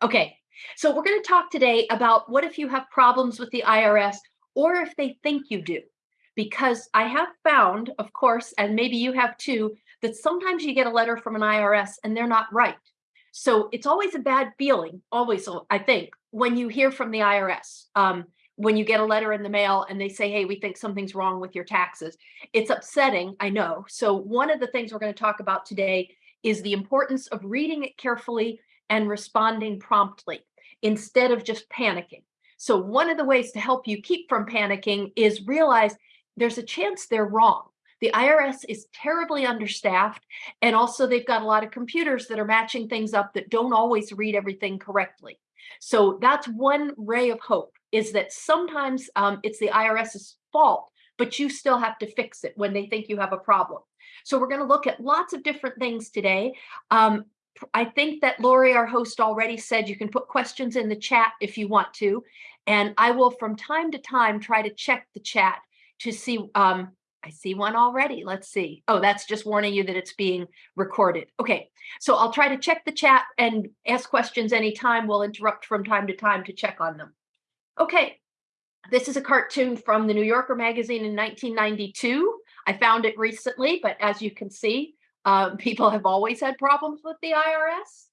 Okay, so we're going to talk today about what if you have problems with the IRS or if they think you do. Because I have found, of course, and maybe you have too, that sometimes you get a letter from an IRS and they're not right. So it's always a bad feeling, always, I think, when you hear from the IRS. Um, when you get a letter in the mail and they say, hey, we think something's wrong with your taxes. It's upsetting, I know. So one of the things we're going to talk about today is the importance of reading it carefully and responding promptly instead of just panicking. So one of the ways to help you keep from panicking is realize there's a chance they're wrong. The IRS is terribly understaffed, and also they've got a lot of computers that are matching things up that don't always read everything correctly. So that's one ray of hope is that sometimes um, it's the IRS's fault, but you still have to fix it when they think you have a problem. So we're going to look at lots of different things today. Um, I think that Lori, our host, already said you can put questions in the chat if you want to. And I will, from time to time, try to check the chat to see. Um, I see one already. Let's see. Oh, that's just warning you that it's being recorded. Okay, so I'll try to check the chat and ask questions anytime. We'll interrupt from time to time to check on them. Okay, this is a cartoon from the New Yorker magazine in 1992. I found it recently, but as you can see, um, people have always had problems with the IRS.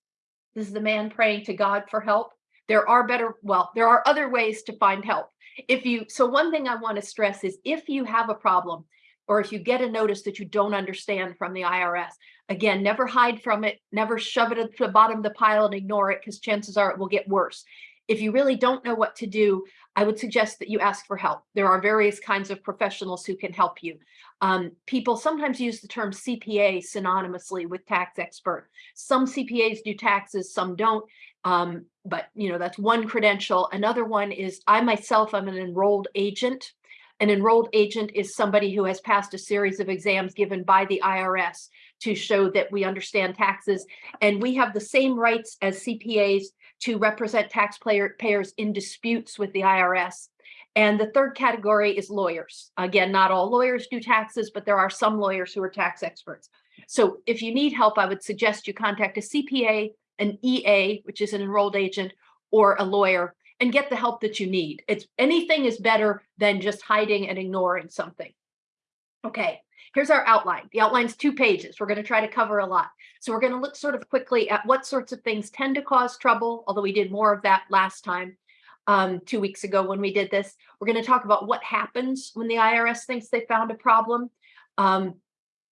This is the man praying to God for help. There are better, well, there are other ways to find help. If you, so one thing I want to stress is if you have a problem or if you get a notice that you don't understand from the IRS, again, never hide from it, never shove it at the bottom of the pile and ignore it because chances are it will get worse. If you really don't know what to do, I would suggest that you ask for help. There are various kinds of professionals who can help you. Um, people sometimes use the term CPA synonymously with tax expert. Some CPAs do taxes, some don't. Um, but you know, that's one credential. Another one is I myself, I'm an enrolled agent. An enrolled agent is somebody who has passed a series of exams given by the IRS to show that we understand taxes. And we have the same rights as CPAs to represent taxpayers in disputes with the IRS. And the third category is lawyers. Again, not all lawyers do taxes, but there are some lawyers who are tax experts. So if you need help, I would suggest you contact a CPA, an EA, which is an enrolled agent, or a lawyer, and get the help that you need. It's anything is better than just hiding and ignoring something. Okay, here's our outline. The outline's two pages. We're going to try to cover a lot. So we're going to look sort of quickly at what sorts of things tend to cause trouble, although we did more of that last time um, two weeks ago when we did this. We're going to talk about what happens when the IRS thinks they found a problem. Um,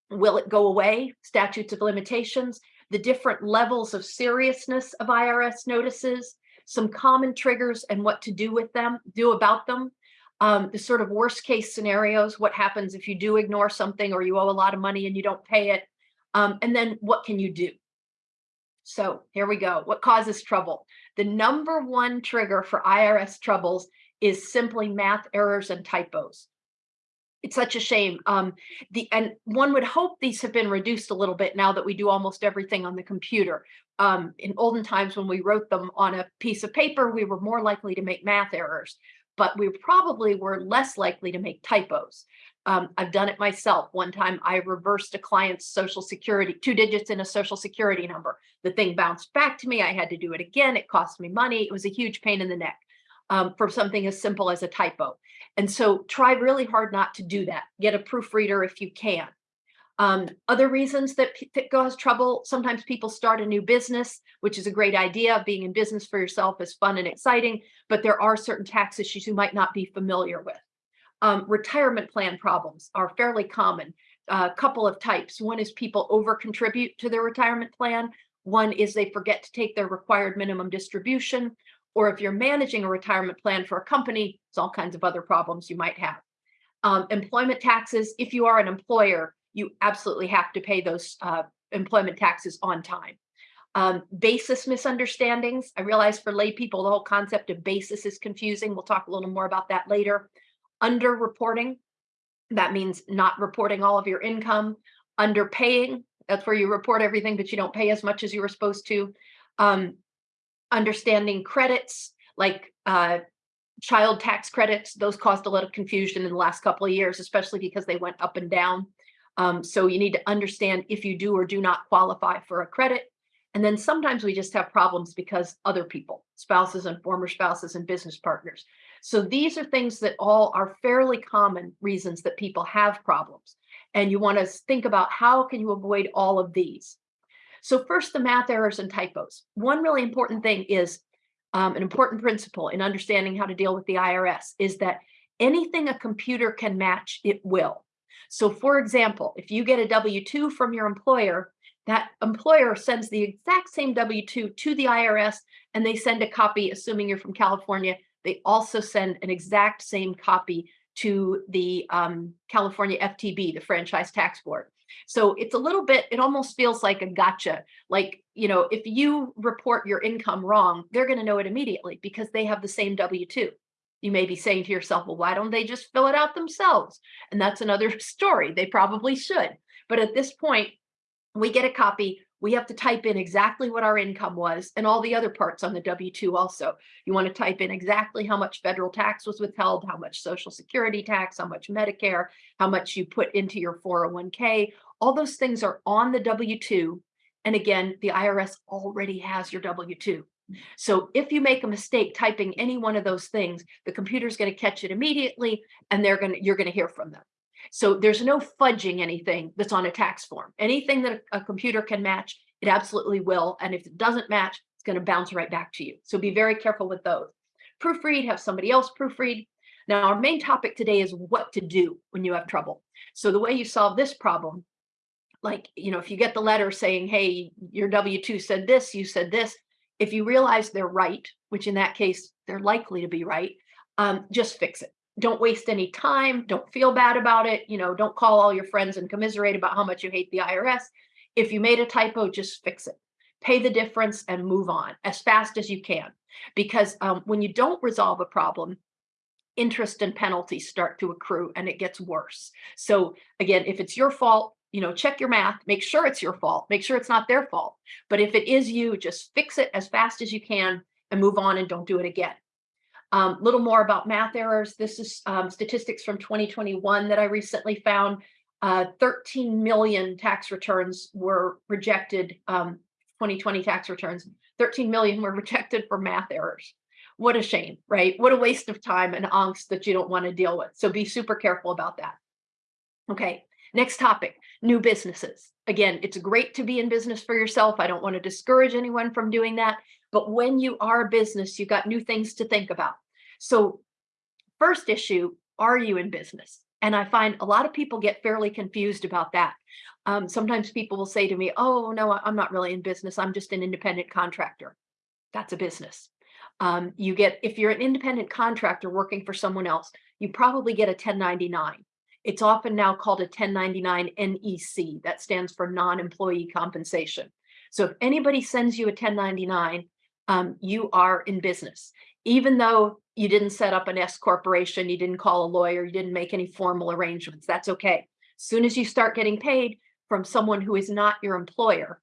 will it go away? Statutes of limitations, the different levels of seriousness of IRS notices, some common triggers and what to do with them, do about them. Um, the sort of worst case scenarios, what happens if you do ignore something or you owe a lot of money and you don't pay it, um, and then what can you do? So here we go. What causes trouble? The number one trigger for IRS troubles is simply math errors and typos. It's such a shame. Um, the and one would hope these have been reduced a little bit now that we do almost everything on the computer. Um, in olden times, when we wrote them on a piece of paper, we were more likely to make math errors, but we probably were less likely to make typos. Um, I've done it myself. One time I reversed a client's social security, two digits in a social security number. The thing bounced back to me. I had to do it again. It cost me money. It was a huge pain in the neck um, for something as simple as a typo. And so try really hard not to do that. Get a proofreader if you can. Um, other reasons that, that cause trouble, sometimes people start a new business, which is a great idea. Being in business for yourself is fun and exciting, but there are certain tax issues you might not be familiar with. Um, retirement plan problems are fairly common. A uh, couple of types. One is people over contribute to their retirement plan. One is they forget to take their required minimum distribution. Or if you're managing a retirement plan for a company, it's all kinds of other problems you might have. Um, employment taxes, if you are an employer, you absolutely have to pay those uh, employment taxes on time. Um, basis misunderstandings. I realize for lay people, the whole concept of basis is confusing. We'll talk a little more about that later underreporting. That means not reporting all of your income. Underpaying, that's where you report everything, but you don't pay as much as you were supposed to. Um, understanding credits, like uh, child tax credits, those caused a lot of confusion in the last couple of years, especially because they went up and down. Um, so you need to understand if you do or do not qualify for a credit. And then sometimes we just have problems because other people, spouses and former spouses and business partners. So these are things that all are fairly common reasons that people have problems. And you want to think about how can you avoid all of these? So first, the math errors and typos. One really important thing is um, an important principle in understanding how to deal with the IRS is that anything a computer can match, it will. So for example, if you get a W-2 from your employer, that employer sends the exact same W-2 to the IRS and they send a copy, assuming you're from California, they also send an exact same copy to the um, California FTB, the Franchise Tax Board. So it's a little bit, it almost feels like a gotcha. Like, you know, if you report your income wrong, they're going to know it immediately because they have the same W-2. You may be saying to yourself, well, why don't they just fill it out themselves? And that's another story. They probably should. But at this point, we get a copy, we have to type in exactly what our income was and all the other parts on the W-2 also. You want to type in exactly how much federal tax was withheld, how much social security tax, how much Medicare, how much you put into your 401k. All those things are on the W-2. And again, the IRS already has your W-2. So if you make a mistake typing any one of those things, the computer's going to catch it immediately and they're going to you're going to hear from them. So there's no fudging anything that's on a tax form. Anything that a, a computer can match, it absolutely will. And if it doesn't match, it's going to bounce right back to you. So be very careful with those. Proofread, have somebody else proofread. Now, our main topic today is what to do when you have trouble. So the way you solve this problem, like, you know, if you get the letter saying, hey, your W-2 said this, you said this, if you realize they're right, which in that case, they're likely to be right, um, just fix it don't waste any time. Don't feel bad about it. You know, don't call all your friends and commiserate about how much you hate the IRS. If you made a typo, just fix it. Pay the difference and move on as fast as you can. Because um, when you don't resolve a problem, interest and penalties start to accrue and it gets worse. So again, if it's your fault, you know, check your math, make sure it's your fault, make sure it's not their fault. But if it is you, just fix it as fast as you can and move on and don't do it again. A um, little more about math errors. This is um, statistics from 2021 that I recently found. Uh, 13 million tax returns were rejected, um, 2020 tax returns. 13 million were rejected for math errors. What a shame, right? What a waste of time and angst that you don't want to deal with. So be super careful about that. Okay, next topic, new businesses. Again, it's great to be in business for yourself. I don't want to discourage anyone from doing that. But when you are a business, you've got new things to think about. So first issue, are you in business? And I find a lot of people get fairly confused about that. Um, sometimes people will say to me, oh, no, I'm not really in business. I'm just an independent contractor. That's a business. Um, you get, if you're an independent contractor working for someone else, you probably get a 1099. It's often now called a 1099 NEC. That stands for non-employee compensation. So if anybody sends you a 1099, um, you are in business even though you didn't set up an S corporation, you didn't call a lawyer, you didn't make any formal arrangements, that's okay. As soon as you start getting paid from someone who is not your employer,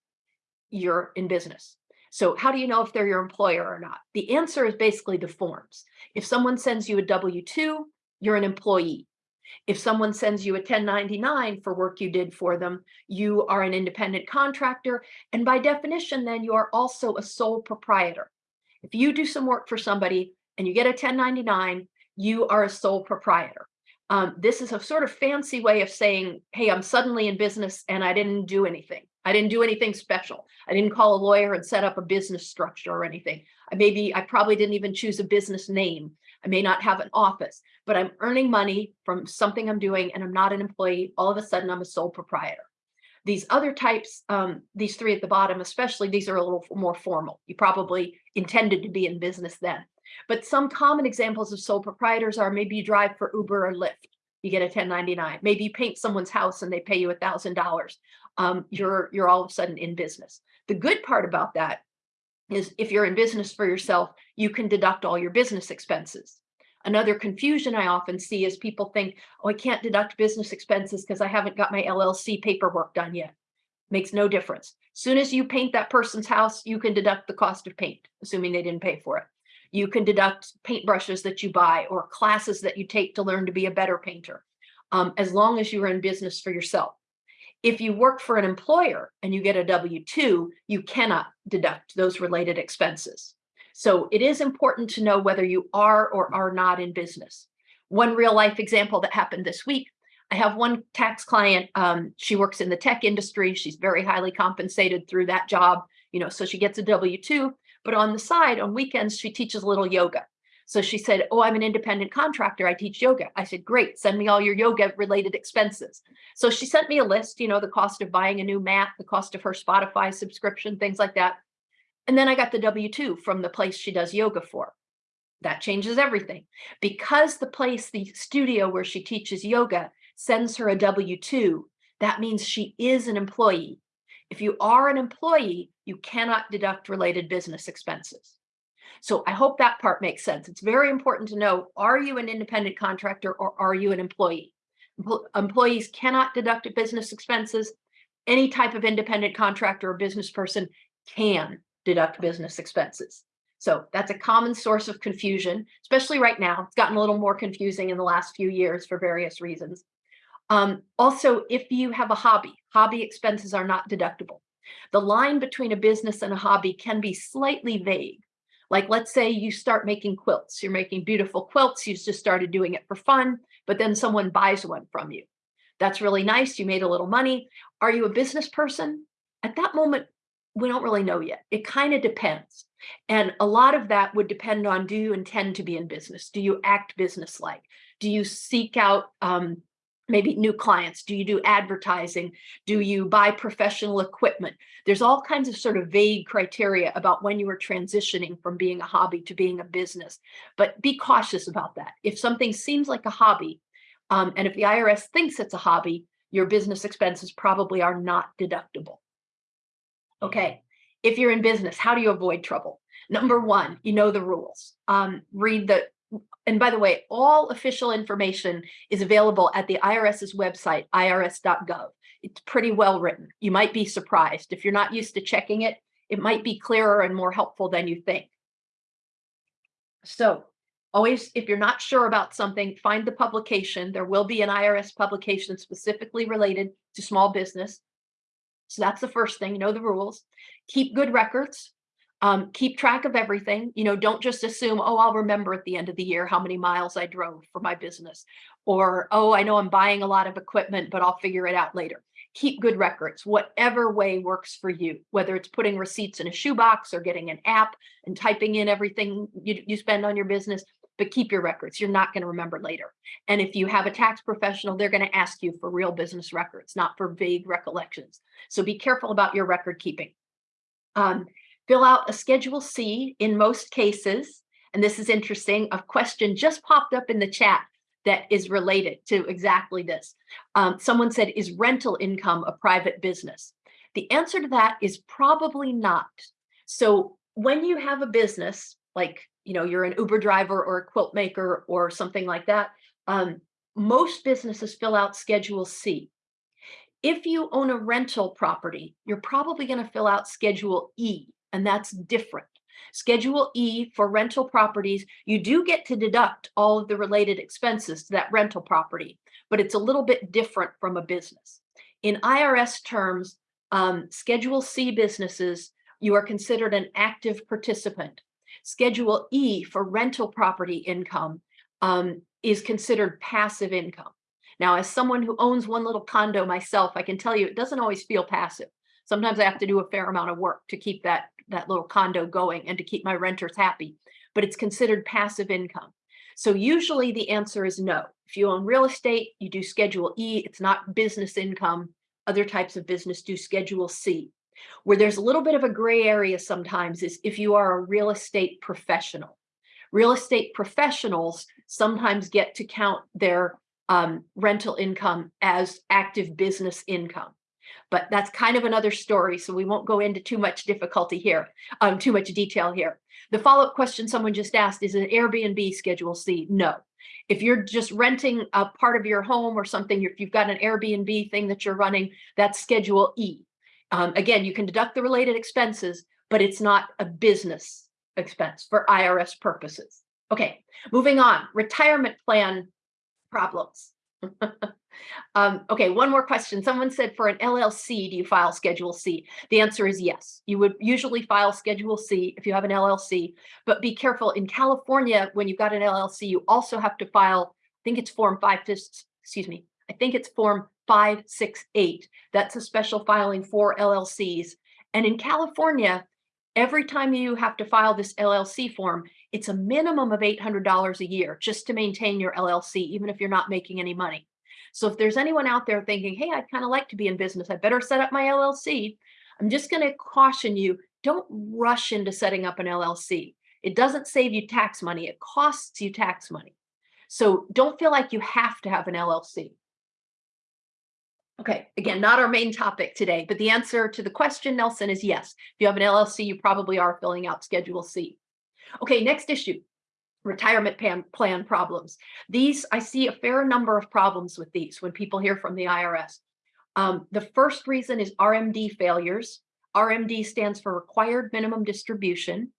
you're in business. So how do you know if they're your employer or not? The answer is basically the forms. If someone sends you a W-2, you're an employee. If someone sends you a 1099 for work you did for them, you are an independent contractor. And by definition, then you are also a sole proprietor. If you do some work for somebody and you get a 1099, you are a sole proprietor. Um, this is a sort of fancy way of saying, hey, I'm suddenly in business and I didn't do anything. I didn't do anything special. I didn't call a lawyer and set up a business structure or anything. I maybe, I probably didn't even choose a business name. I may not have an office, but I'm earning money from something I'm doing and I'm not an employee. All of a sudden, I'm a sole proprietor. These other types, um, these three at the bottom, especially, these are a little more formal. You probably intended to be in business then. But some common examples of sole proprietors are maybe you drive for Uber or Lyft, you get a 1099. Maybe you paint someone's house and they pay you a thousand dollars. Um, you're you're all of a sudden in business. The good part about that is if you're in business for yourself, you can deduct all your business expenses. Another confusion I often see is people think, oh, I can't deduct business expenses because I haven't got my LLC paperwork done yet. Makes no difference. Soon as you paint that person's house, you can deduct the cost of paint, assuming they didn't pay for it. You can deduct paintbrushes that you buy or classes that you take to learn to be a better painter, um, as long as you're in business for yourself. If you work for an employer and you get a W-2, you cannot deduct those related expenses. So it is important to know whether you are or are not in business. One real life example that happened this week, I have one tax client, um, she works in the tech industry. She's very highly compensated through that job, you know, so she gets a W-2, but on the side, on weekends, she teaches a little yoga. So she said, oh, I'm an independent contractor. I teach yoga. I said, great, send me all your yoga related expenses. So she sent me a list, you know, the cost of buying a new mat, the cost of her Spotify subscription, things like that. And then I got the W-2 from the place she does yoga for. That changes everything. Because the place, the studio where she teaches yoga sends her a W-2, that means she is an employee. If you are an employee, you cannot deduct related business expenses. So I hope that part makes sense. It's very important to know, are you an independent contractor or are you an employee? Employees cannot deduct business expenses. Any type of independent contractor or business person can deduct business expenses. So that's a common source of confusion, especially right now. It's gotten a little more confusing in the last few years for various reasons. Um, also, if you have a hobby, hobby expenses are not deductible. The line between a business and a hobby can be slightly vague. Like, let's say you start making quilts. You're making beautiful quilts. You just started doing it for fun, but then someone buys one from you. That's really nice. You made a little money. Are you a business person? At that moment, we don't really know yet. It kind of depends. And a lot of that would depend on, do you intend to be in business? Do you act business-like? Do you seek out um, maybe new clients? Do you do advertising? Do you buy professional equipment? There's all kinds of sort of vague criteria about when you are transitioning from being a hobby to being a business, but be cautious about that. If something seems like a hobby, um, and if the IRS thinks it's a hobby, your business expenses probably are not deductible. Okay, if you're in business, how do you avoid trouble? Number one, you know the rules. Um, read the and by the way, all official information is available at the IRS's website, irs.gov. It's pretty well written. You might be surprised. If you're not used to checking it, it might be clearer and more helpful than you think. So always, if you're not sure about something, find the publication. There will be an IRS publication specifically related to small business. So that's the first thing, know the rules. Keep good records um, keep track of everything. You know, don't just assume, oh, I'll remember at the end of the year how many miles I drove for my business. Or, oh, I know I'm buying a lot of equipment, but I'll figure it out later. Keep good records, whatever way works for you, whether it's putting receipts in a shoebox or getting an app and typing in everything you, you spend on your business, but keep your records. You're not going to remember later. And if you have a tax professional, they're going to ask you for real business records, not for vague recollections. So be careful about your record keeping. Um, fill out a Schedule C in most cases. And this is interesting, a question just popped up in the chat that is related to exactly this. Um, someone said, is rental income a private business? The answer to that is probably not. So when you have a business, like, you know, you're an Uber driver or a quilt maker or something like that, um, most businesses fill out Schedule C. If you own a rental property, you're probably going to fill out Schedule E and that's different. Schedule E for rental properties, you do get to deduct all of the related expenses to that rental property, but it's a little bit different from a business. In IRS terms, um, Schedule C businesses, you are considered an active participant. Schedule E for rental property income um, is considered passive income. Now, as someone who owns one little condo myself, I can tell you it doesn't always feel passive. Sometimes I have to do a fair amount of work to keep that that little condo going and to keep my renters happy, but it's considered passive income. So usually the answer is no. If you own real estate, you do Schedule E, it's not business income. Other types of business do Schedule C. Where there's a little bit of a gray area sometimes is if you are a real estate professional. Real estate professionals sometimes get to count their um, rental income as active business income but that's kind of another story. So we won't go into too much difficulty here, um, too much detail here. The follow-up question someone just asked, is an Airbnb Schedule C? No. If you're just renting a part of your home or something, if you've got an Airbnb thing that you're running, that's Schedule E. Um, again, you can deduct the related expenses, but it's not a business expense for IRS purposes. Okay, moving on, retirement plan problems. Um, okay, one more question. Someone said for an LLC, do you file Schedule C? The answer is yes. You would usually file Schedule C if you have an LLC, but be careful. In California, when you've got an LLC, you also have to file, I think it's Form 5, excuse me, I think it's Form 568. That's a special filing for LLCs. And in California, every time you have to file this LLC form, it's a minimum of $800 a year just to maintain your LLC, even if you're not making any money. So if there's anyone out there thinking, hey, I'd kind of like to be in business, I better set up my LLC. I'm just going to caution you, don't rush into setting up an LLC. It doesn't save you tax money. It costs you tax money. So don't feel like you have to have an LLC. Okay, again, not our main topic today, but the answer to the question, Nelson, is yes. If you have an LLC, you probably are filling out Schedule C. Okay, next issue, retirement plan, plan problems. These, I see a fair number of problems with these when people hear from the IRS. Um, the first reason is RMD failures. RMD stands for required minimum distribution.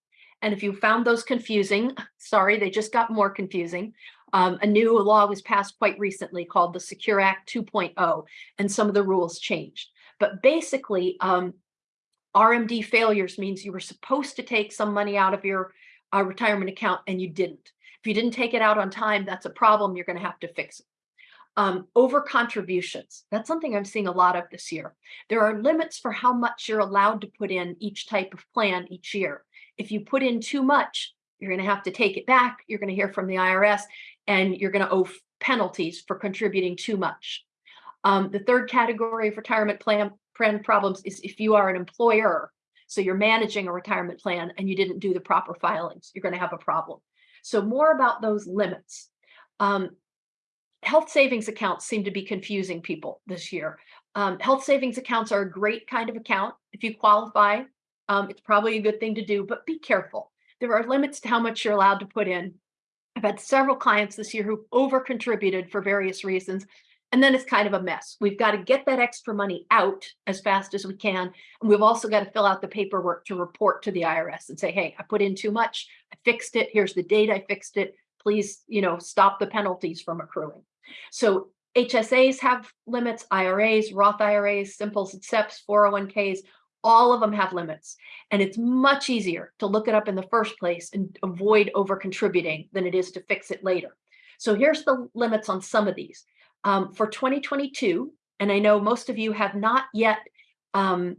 And if you found those confusing, sorry, they just got more confusing. Um, a new law was passed quite recently called the Secure Act 2.0, and some of the rules changed. But basically, um, RMD failures means you were supposed to take some money out of your uh, retirement account and you didn't. If you didn't take it out on time, that's a problem. You're going to have to fix it. Um, over contributions. That's something I'm seeing a lot of this year. There are limits for how much you're allowed to put in each type of plan each year. If you put in too much, you're going to have to take it back. You're going to hear from the IRS and you're going to owe penalties for contributing too much. Um, the third category of retirement plan, plan problems is if you are an employer, so you're managing a retirement plan and you didn't do the proper filings, you're going to have a problem. So more about those limits. Um, health savings accounts seem to be confusing people this year. Um, health savings accounts are a great kind of account. If you qualify, um, it's probably a good thing to do, but be careful. There are limits to how much you're allowed to put in. I've had several clients this year who over contributed for various reasons. And then it's kind of a mess. We've got to get that extra money out as fast as we can. And we've also got to fill out the paperwork to report to the IRS and say, hey, I put in too much. I fixed it. Here's the date I fixed it. Please, you know, stop the penalties from accruing. So HSAs have limits, IRAs, Roth IRAs, Simples, SEPs, 401ks, all of them have limits. And it's much easier to look it up in the first place and avoid over contributing than it is to fix it later. So here's the limits on some of these. Um, for 2022, and I know most of you have not yet um,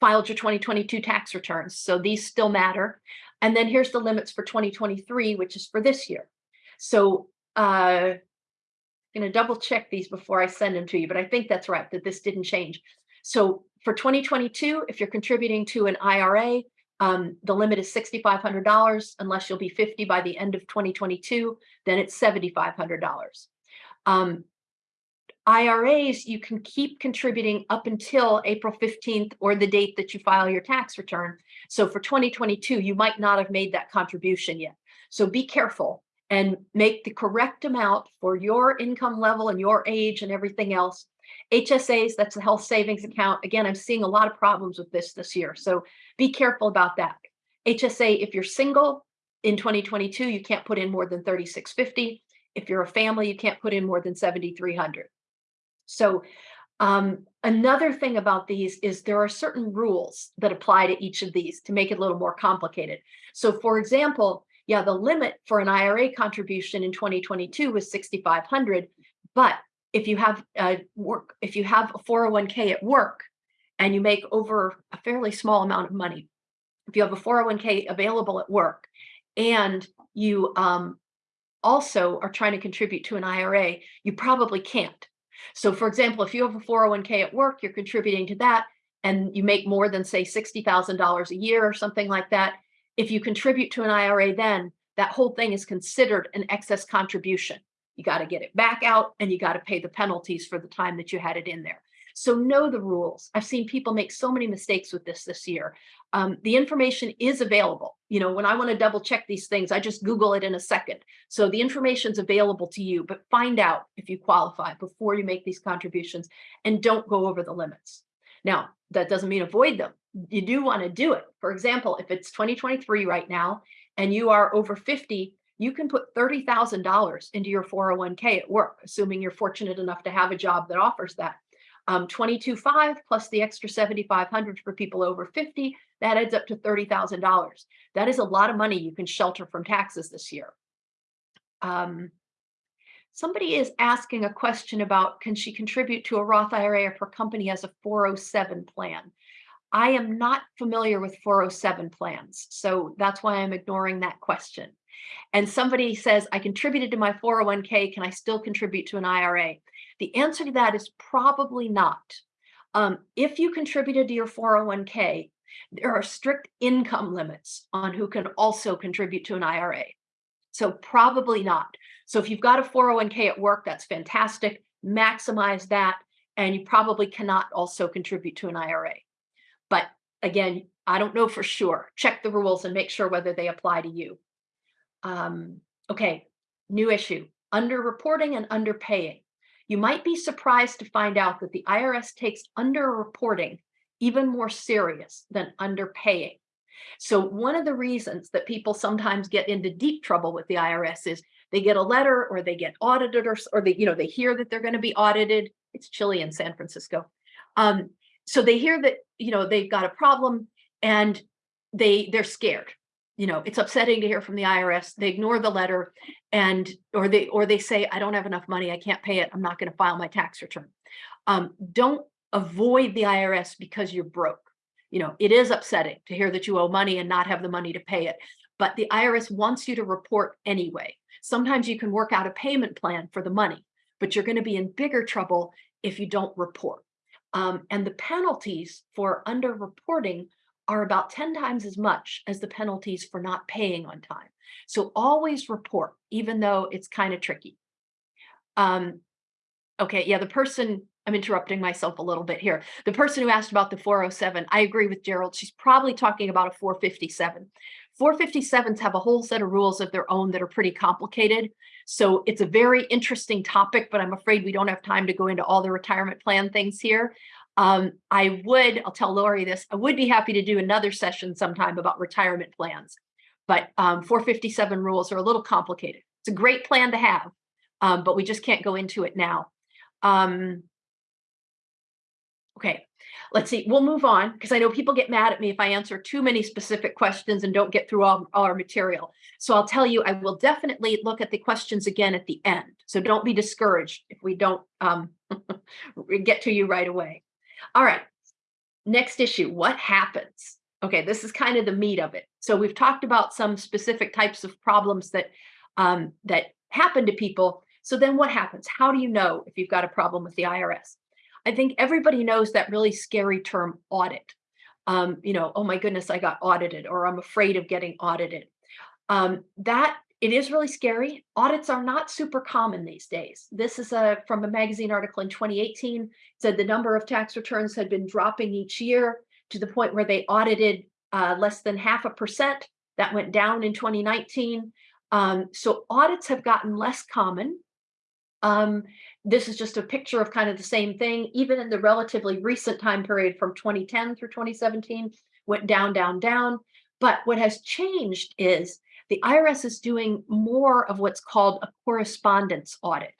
filed your 2022 tax returns, so these still matter. And then here's the limits for 2023, which is for this year. So uh, I'm going to double check these before I send them to you, but I think that's right, that this didn't change. So for 2022, if you're contributing to an IRA, um, the limit is $6,500 unless you'll be 50 by the end of 2022, then it's $7,500. Um, IRAs, you can keep contributing up until April 15th or the date that you file your tax return. So for 2022, you might not have made that contribution yet. So be careful and make the correct amount for your income level and your age and everything else HSAs, that's the health savings account. Again, I'm seeing a lot of problems with this this year. So be careful about that. HSA, if you're single in 2022, you can't put in more than 3650. If you're a family, you can't put in more than 7,300. So um, another thing about these is there are certain rules that apply to each of these to make it a little more complicated. So for example, yeah, the limit for an IRA contribution in 2022 was 6,500, but if you have a work, if you have a 401k at work and you make over a fairly small amount of money, if you have a 401k available at work and you um, also are trying to contribute to an IRA, you probably can't. So for example, if you have a 401k at work, you're contributing to that and you make more than say $60,000 a year or something like that. If you contribute to an IRA, then that whole thing is considered an excess contribution. You got to get it back out and you got to pay the penalties for the time that you had it in there. So know the rules. I've seen people make so many mistakes with this this year. Um, the information is available. You know, when I want to double check these things, I just Google it in a second. So the information's available to you, but find out if you qualify before you make these contributions and don't go over the limits. Now, that doesn't mean avoid them. You do want to do it. For example, if it's 2023 right now and you are over 50, you can put $30,000 into your 401k at work, assuming you're fortunate enough to have a job that offers that. Um, 22.5 plus the extra 7,500 for people over 50, that adds up to $30,000. That is a lot of money you can shelter from taxes this year. Um, somebody is asking a question about, can she contribute to a Roth IRA if her company has a 407 plan? I am not familiar with 407 plans, so that's why I'm ignoring that question. And somebody says, I contributed to my 401k, can I still contribute to an IRA? The answer to that is probably not. Um, if you contributed to your 401k, there are strict income limits on who can also contribute to an IRA. So probably not. So if you've got a 401k at work, that's fantastic. Maximize that. And you probably cannot also contribute to an IRA. But again, I don't know for sure. Check the rules and make sure whether they apply to you. Um, okay, new issue, underreporting and underpaying. You might be surprised to find out that the IRS takes underreporting even more serious than underpaying. So one of the reasons that people sometimes get into deep trouble with the IRS is they get a letter or they get audited or, or they, you know, they hear that they're going to be audited. It's chilly in San Francisco. Um, so they hear that, you know, they've got a problem and they they're scared. You know, it's upsetting to hear from the IRS. They ignore the letter and or they or they say, I don't have enough money, I can't pay it, I'm not going to file my tax return. Um, don't avoid the IRS because you're broke. You know, it is upsetting to hear that you owe money and not have the money to pay it, but the IRS wants you to report anyway. Sometimes you can work out a payment plan for the money, but you're going to be in bigger trouble if you don't report. Um, and the penalties for underreporting are about 10 times as much as the penalties for not paying on time. So always report, even though it's kind of tricky. Um, okay, yeah, the person, I'm interrupting myself a little bit here. The person who asked about the 407, I agree with Gerald. She's probably talking about a 457. 457s have a whole set of rules of their own that are pretty complicated. So it's a very interesting topic, but I'm afraid we don't have time to go into all the retirement plan things here. Um, I would, I'll tell Lori this, I would be happy to do another session sometime about retirement plans, but um, 457 rules are a little complicated. It's a great plan to have, um, but we just can't go into it now. Um, okay, let's see, we'll move on because I know people get mad at me if I answer too many specific questions and don't get through all, all our material. So I'll tell you, I will definitely look at the questions again at the end. So don't be discouraged if we don't um, get to you right away. All right, next issue, what happens? Okay, this is kind of the meat of it. So we've talked about some specific types of problems that um, that happen to people. So then what happens? How do you know if you've got a problem with the IRS? I think everybody knows that really scary term audit. Um, you know, oh my goodness, I got audited or I'm afraid of getting audited. Um, that it is really scary. Audits are not super common these days. This is a from a magazine article in 2018 said the number of tax returns had been dropping each year to the point where they audited uh, less than half a percent. That went down in 2019. Um, so audits have gotten less common. Um, this is just a picture of kind of the same thing, even in the relatively recent time period from 2010 through 2017, went down, down, down. But what has changed is the IRS is doing more of what's called a correspondence audit.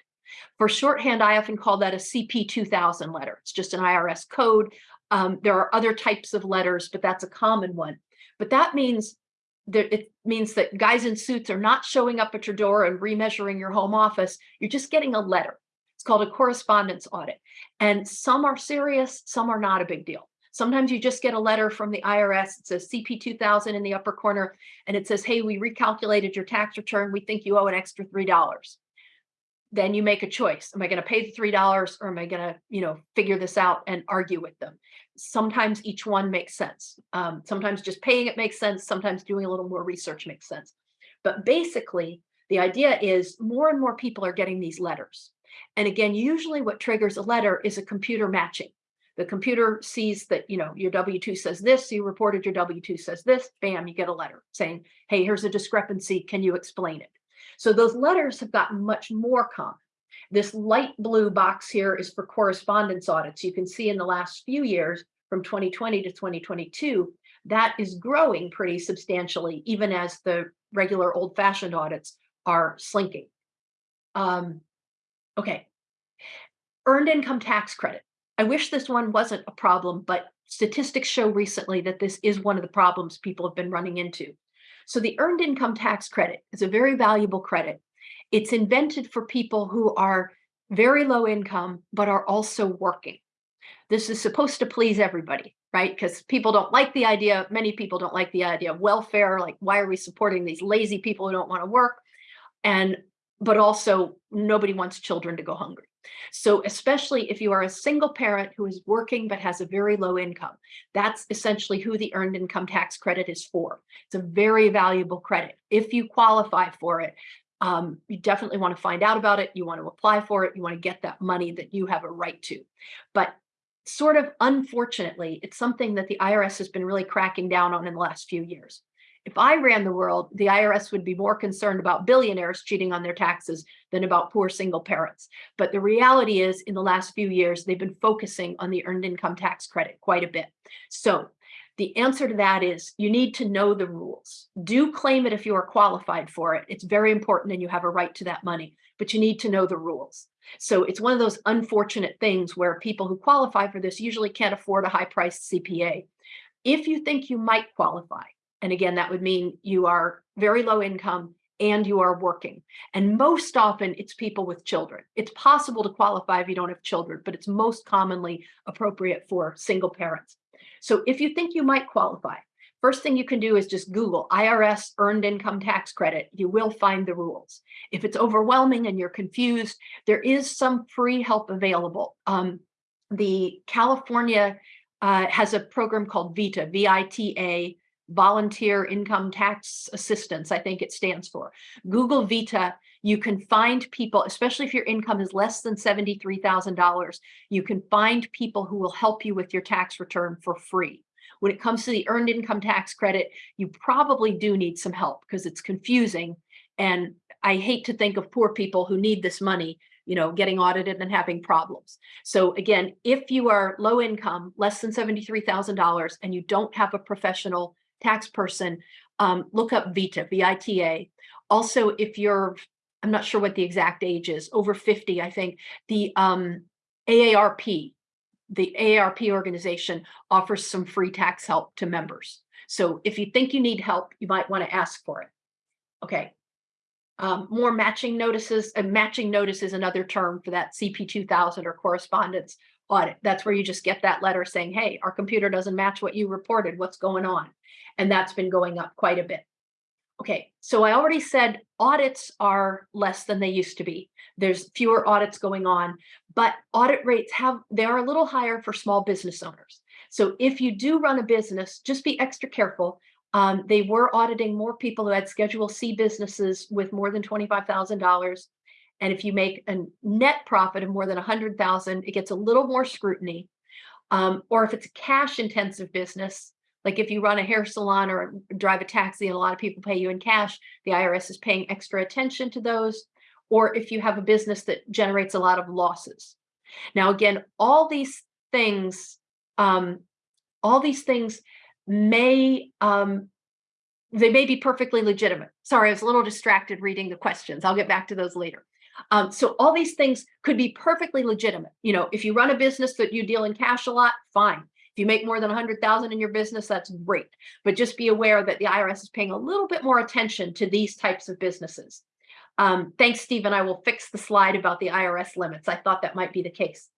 For shorthand, I often call that a CP 2000 letter. It's just an IRS code. Um, there are other types of letters, but that's a common one. But that means that it means that guys in suits are not showing up at your door and remeasuring your home office. You're just getting a letter. It's called a correspondence audit. And some are serious, some are not a big deal. Sometimes you just get a letter from the IRS. It says CP 2000 in the upper corner, and it says, hey, we recalculated your tax return. We think you owe an extra $3. Then you make a choice. Am I going to pay the $3 or am I going to, you know, figure this out and argue with them? Sometimes each one makes sense. Um, sometimes just paying it makes sense. Sometimes doing a little more research makes sense. But basically, the idea is more and more people are getting these letters. And again, usually what triggers a letter is a computer matching. The computer sees that, you know, your W-2 says this, you reported your W-2 says this, bam, you get a letter saying, hey, here's a discrepancy, can you explain it? So those letters have gotten much more common. This light blue box here is for correspondence audits. You can see in the last few years, from 2020 to 2022, that is growing pretty substantially, even as the regular old fashioned audits are slinking. Um, okay. Earned income tax credit. I wish this one wasn't a problem, but statistics show recently that this is one of the problems people have been running into. So the earned income tax credit is a very valuable credit. It's invented for people who are very low income, but are also working. This is supposed to please everybody, right? Because people don't like the idea, many people don't like the idea of welfare, like why are we supporting these lazy people who don't want to work? And, but also nobody wants children to go hungry. So especially if you are a single parent who is working but has a very low income, that's essentially who the earned income tax credit is for. It's a very valuable credit. If you qualify for it, um, you definitely want to find out about it. You want to apply for it. You want to get that money that you have a right to. But sort of unfortunately, it's something that the IRS has been really cracking down on in the last few years. If I ran the world, the IRS would be more concerned about billionaires cheating on their taxes than about poor single parents. But the reality is in the last few years, they've been focusing on the earned income tax credit quite a bit. So the answer to that is you need to know the rules. Do claim it if you are qualified for it. It's very important and you have a right to that money, but you need to know the rules. So it's one of those unfortunate things where people who qualify for this usually can't afford a high priced CPA. If you think you might qualify, and again, that would mean you are very low income and you are working. And most often it's people with children. It's possible to qualify if you don't have children, but it's most commonly appropriate for single parents. So if you think you might qualify, first thing you can do is just Google IRS earned income tax credit. You will find the rules. If it's overwhelming and you're confused, there is some free help available. Um, the California uh, has a program called VITA, V-I-T-A, volunteer income tax assistance, I think it stands for. Google Vita, you can find people, especially if your income is less than $73,000, you can find people who will help you with your tax return for free. When it comes to the earned income tax credit, you probably do need some help because it's confusing. And I hate to think of poor people who need this money you know, getting audited and having problems. So again, if you are low income, less than $73,000, and you don't have a professional tax person, um, look up VITA, V-I-T-A. Also, if you're, I'm not sure what the exact age is, over 50, I think, the um, AARP, the AARP organization offers some free tax help to members. So if you think you need help, you might want to ask for it. Okay. Um, more matching notices, and matching notice is another term for that CP 2000 or correspondence audit. That's where you just get that letter saying, hey, our computer doesn't match what you reported. What's going on? And that's been going up quite a bit. Okay, so I already said audits are less than they used to be. There's fewer audits going on, but audit rates have, they are a little higher for small business owners. So if you do run a business, just be extra careful. Um, they were auditing more people who had Schedule C businesses with more than $25,000 and if you make a net profit of more than 100,000, it gets a little more scrutiny. Um, or if it's a cash intensive business, like if you run a hair salon or drive a taxi and a lot of people pay you in cash, the IRS is paying extra attention to those. Or if you have a business that generates a lot of losses. Now, again, all these things, um, all these things may um, they may be perfectly legitimate. Sorry, I was a little distracted reading the questions. I'll get back to those later. Um, so all these things could be perfectly legitimate. You know, if you run a business that you deal in cash a lot, fine. If you make more than 100,000 in your business, that's great. But just be aware that the IRS is paying a little bit more attention to these types of businesses. Um, thanks, Stephen. I will fix the slide about the IRS limits. I thought that might be the case.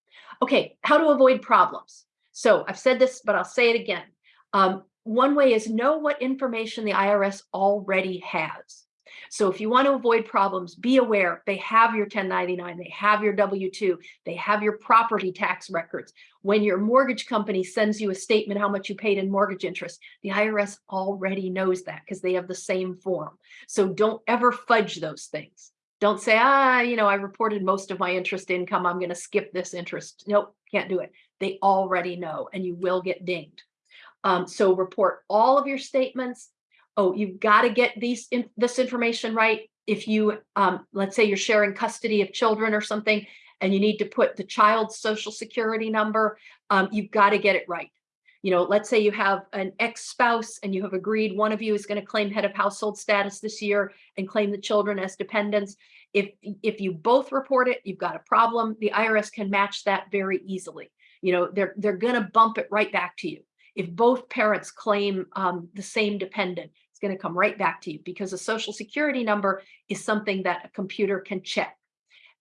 Okay, how to avoid problems. So I've said this, but I'll say it again. Um, one way is know what information the IRS already has. So if you want to avoid problems, be aware they have your 1099, they have your W-2, they have your property tax records. When your mortgage company sends you a statement how much you paid in mortgage interest, the IRS already knows that because they have the same form. So don't ever fudge those things. Don't say, ah, you know, I reported most of my interest income. I'm going to skip this interest. Nope, can't do it. They already know and you will get dinged. Um, so report all of your statements, oh, you've got to get these in, this information right. If you, um, let's say you're sharing custody of children or something, and you need to put the child's social security number, um, you've got to get it right. You know, let's say you have an ex-spouse and you have agreed one of you is going to claim head of household status this year and claim the children as dependents. If, if you both report it, you've got a problem. The IRS can match that very easily. You know, they're, they're going to bump it right back to you. If both parents claim um, the same dependent, it's going to come right back to you because a social security number is something that a computer can check.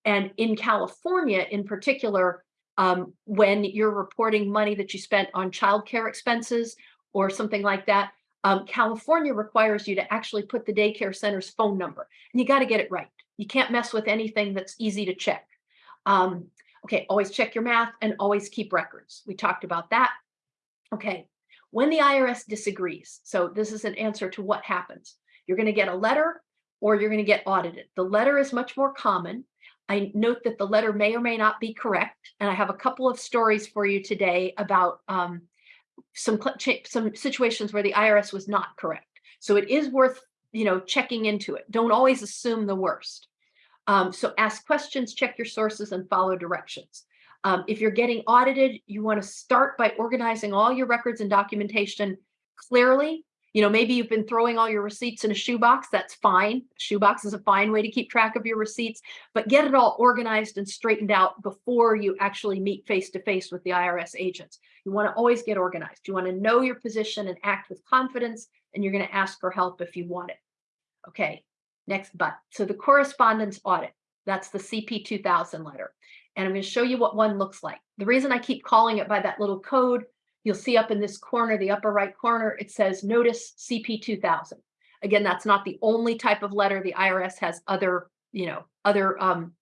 And in California, in particular, um, when you're reporting money that you spent on childcare expenses or something like that, um, California requires you to actually put the daycare center's phone number, and you got to get it right. You can't mess with anything that's easy to check. Um, okay, always check your math and always keep records. We talked about that. Okay, when the IRS disagrees, so this is an answer to what happens. You're going to get a letter or you're going to get audited. The letter is much more common. I note that the letter may or may not be correct. And I have a couple of stories for you today about um, some, some situations where the IRS was not correct. So it is worth, you know, checking into it. Don't always assume the worst. Um, so ask questions, check your sources, and follow directions. Um, if you're getting audited, you want to start by organizing all your records and documentation clearly you know, maybe you've been throwing all your receipts in a shoebox. That's fine. Shoebox is a fine way to keep track of your receipts, but get it all organized and straightened out before you actually meet face to face with the IRS agents. You want to always get organized. You want to know your position and act with confidence, and you're going to ask for help if you want it. Okay, next but. So the correspondence audit, that's the CP 2000 letter. And I'm going to show you what one looks like. The reason I keep calling it by that little code You'll see up in this corner, the upper right corner, it says notice CP 2000. Again, that's not the only type of letter. The IRS has other, you know, other um,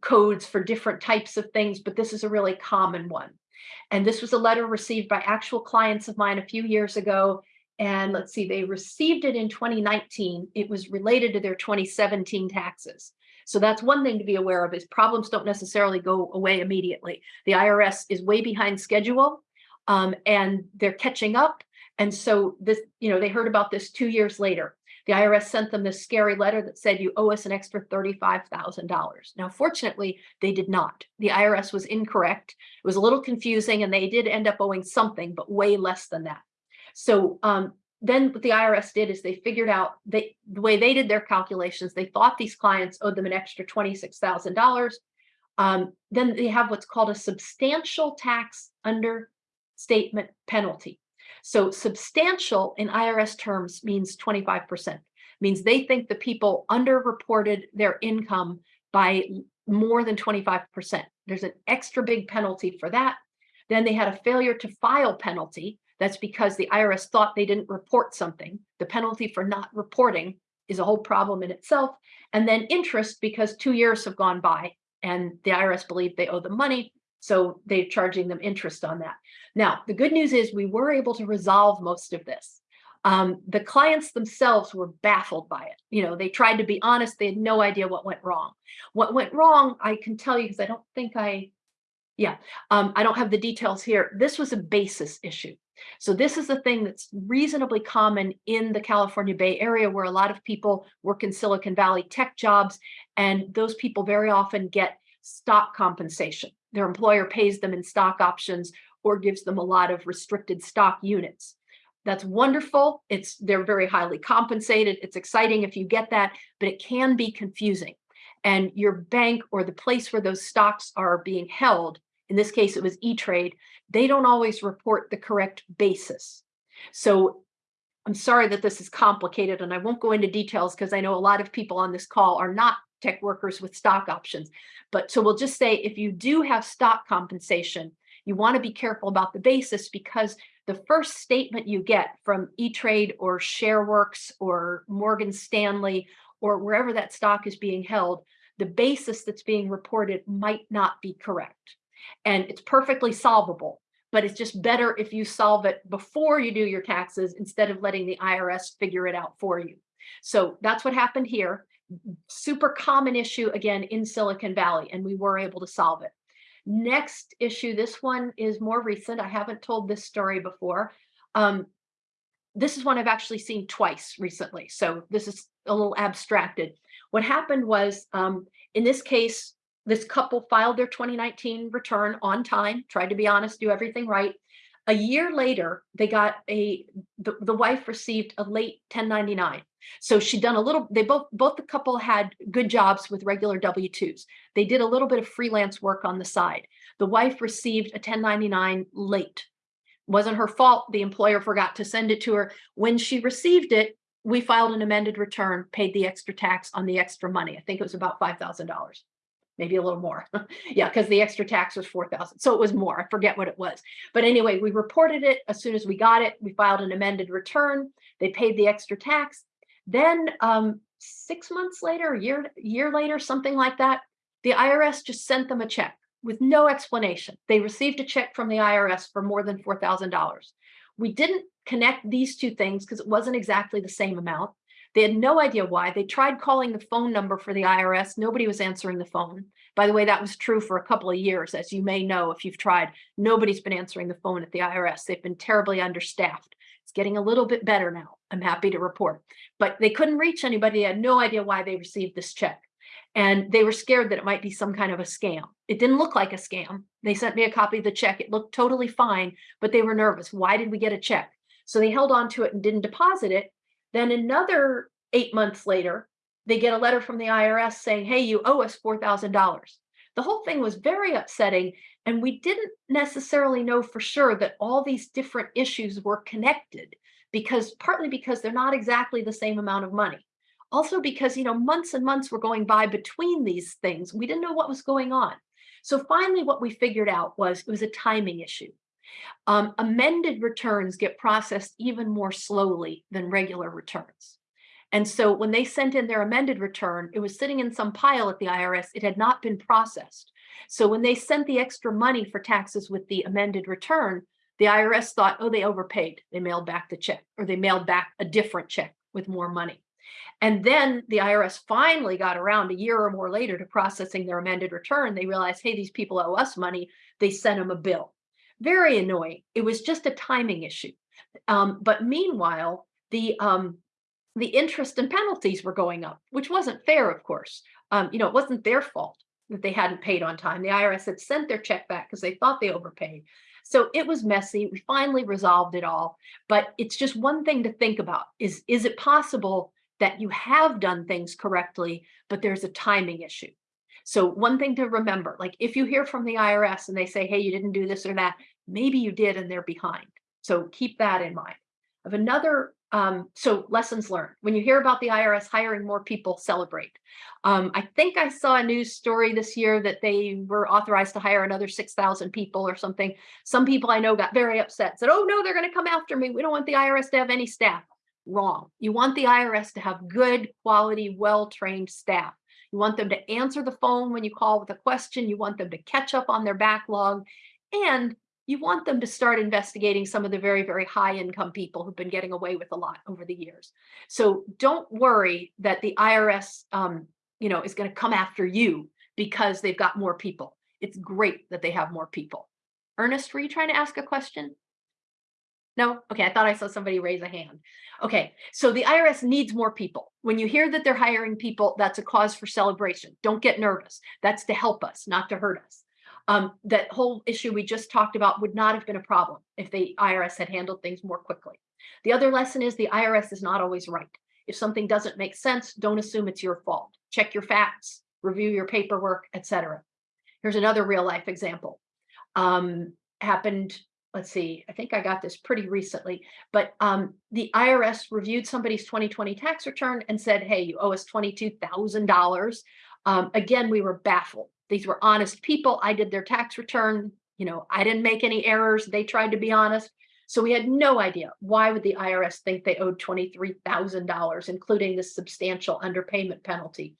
codes for different types of things, but this is a really common one. And this was a letter received by actual clients of mine a few years ago. And let's see, they received it in 2019. It was related to their 2017 taxes. So that's one thing to be aware of is problems don't necessarily go away immediately. The IRS is way behind schedule um, and they're catching up. And so this, you know, they heard about this two years later. The IRS sent them this scary letter that said you owe us an extra $35,000. Now, fortunately, they did not. The IRS was incorrect. It was a little confusing and they did end up owing something, but way less than that. So um, then what the IRS did is they figured out they, the way they did their calculations, they thought these clients owed them an extra $26,000. Um, then they have what's called a substantial tax under statement penalty. So substantial in IRS terms means 25%, means they think the people underreported their income by more than 25%. There's an extra big penalty for that. Then they had a failure to file penalty. That's because the IRS thought they didn't report something. The penalty for not reporting is a whole problem in itself. And then interest because two years have gone by and the IRS believed they owe the money. So they're charging them interest on that. Now, the good news is we were able to resolve most of this. Um, the clients themselves were baffled by it. You know, they tried to be honest. They had no idea what went wrong. What went wrong, I can tell you because I don't think I, yeah, um, I don't have the details here. This was a basis issue. So this is a thing that's reasonably common in the California Bay Area where a lot of people work in Silicon Valley tech jobs, and those people very often get stock compensation their employer pays them in stock options or gives them a lot of restricted stock units. That's wonderful. It's they're very highly compensated. It's exciting if you get that, but it can be confusing. And your bank or the place where those stocks are being held, in this case, it was E-Trade, they don't always report the correct basis. So I'm sorry that this is complicated and I won't go into details because I know a lot of people on this call are not tech workers with stock options. But so we'll just say if you do have stock compensation, you want to be careful about the basis because the first statement you get from E-Trade or ShareWorks or Morgan Stanley or wherever that stock is being held, the basis that's being reported might not be correct. And it's perfectly solvable, but it's just better if you solve it before you do your taxes instead of letting the IRS figure it out for you. So that's what happened here super common issue again in Silicon Valley, and we were able to solve it. Next issue, this one is more recent. I haven't told this story before. Um, this is one I've actually seen twice recently, so this is a little abstracted. What happened was, um, in this case, this couple filed their 2019 return on time, tried to be honest, do everything right. A year later, they got a, the, the wife received a late 1099. So she'd done a little, they both, both the couple had good jobs with regular W-2s. They did a little bit of freelance work on the side. The wife received a 1099 late. Wasn't her fault. The employer forgot to send it to her. When she received it, we filed an amended return, paid the extra tax on the extra money. I think it was about $5,000 maybe a little more. yeah, because the extra tax was 4,000. So it was more. I forget what it was. But anyway, we reported it as soon as we got it. We filed an amended return. They paid the extra tax. Then um, six months later, a year, year later, something like that, the IRS just sent them a check with no explanation. They received a check from the IRS for more than $4,000. We didn't connect these two things because it wasn't exactly the same amount. They had no idea why. They tried calling the phone number for the IRS. Nobody was answering the phone. By the way, that was true for a couple of years, as you may know if you've tried. Nobody's been answering the phone at the IRS. They've been terribly understaffed. It's getting a little bit better now. I'm happy to report. But they couldn't reach anybody. They had no idea why they received this check. And they were scared that it might be some kind of a scam. It didn't look like a scam. They sent me a copy of the check. It looked totally fine, but they were nervous. Why did we get a check? So they held on to it and didn't deposit it. Then another eight months later, they get a letter from the IRS saying, hey, you owe us $4,000. The whole thing was very upsetting. And we didn't necessarily know for sure that all these different issues were connected because partly because they're not exactly the same amount of money. Also because, you know, months and months were going by between these things. We didn't know what was going on. So finally, what we figured out was it was a timing issue. Um, amended returns get processed even more slowly than regular returns. And so when they sent in their amended return, it was sitting in some pile at the IRS. It had not been processed. So when they sent the extra money for taxes with the amended return, the IRS thought, oh, they overpaid. They mailed back the check or they mailed back a different check with more money. And then the IRS finally got around a year or more later to processing their amended return. They realized, hey, these people owe us money. They sent them a bill. Very annoying. It was just a timing issue. Um, but meanwhile, the um, the interest and penalties were going up, which wasn't fair, of course. Um, you know, it wasn't their fault that they hadn't paid on time. The IRS had sent their check back because they thought they overpaid. So it was messy. We finally resolved it all. But it's just one thing to think about is, is it possible that you have done things correctly, but there's a timing issue? So one thing to remember, like if you hear from the IRS and they say, hey, you didn't do this or that, maybe you did and they're behind. So keep that in mind. Of another um, so lessons learned. When you hear about the IRS hiring more people, celebrate. Um, I think I saw a news story this year that they were authorized to hire another 6,000 people or something. Some people I know got very upset, said, oh no, they're gonna come after me. We don't want the IRS to have any staff. Wrong. You want the IRS to have good quality, well-trained staff. You want them to answer the phone when you call with a question. You want them to catch up on their backlog. And you want them to start investigating some of the very, very high income people who've been getting away with a lot over the years. So don't worry that the IRS, um, you know, is going to come after you because they've got more people. It's great that they have more people. Ernest, were you trying to ask a question? No? Okay, I thought I saw somebody raise a hand. Okay, so the IRS needs more people. When you hear that they're hiring people, that's a cause for celebration. Don't get nervous. That's to help us, not to hurt us. Um, that whole issue we just talked about would not have been a problem if the IRS had handled things more quickly. The other lesson is the IRS is not always right. If something doesn't make sense, don't assume it's your fault. Check your facts, review your paperwork, etc. Here's another real life example. Um, happened, let's see, I think I got this pretty recently, but um, the IRS reviewed somebody's 2020 tax return and said, hey, you owe us $22,000. Um, again, we were baffled. These were honest people. I did their tax return. You know, I didn't make any errors. They tried to be honest. So we had no idea why would the IRS think they owed $23,000, including this substantial underpayment penalty.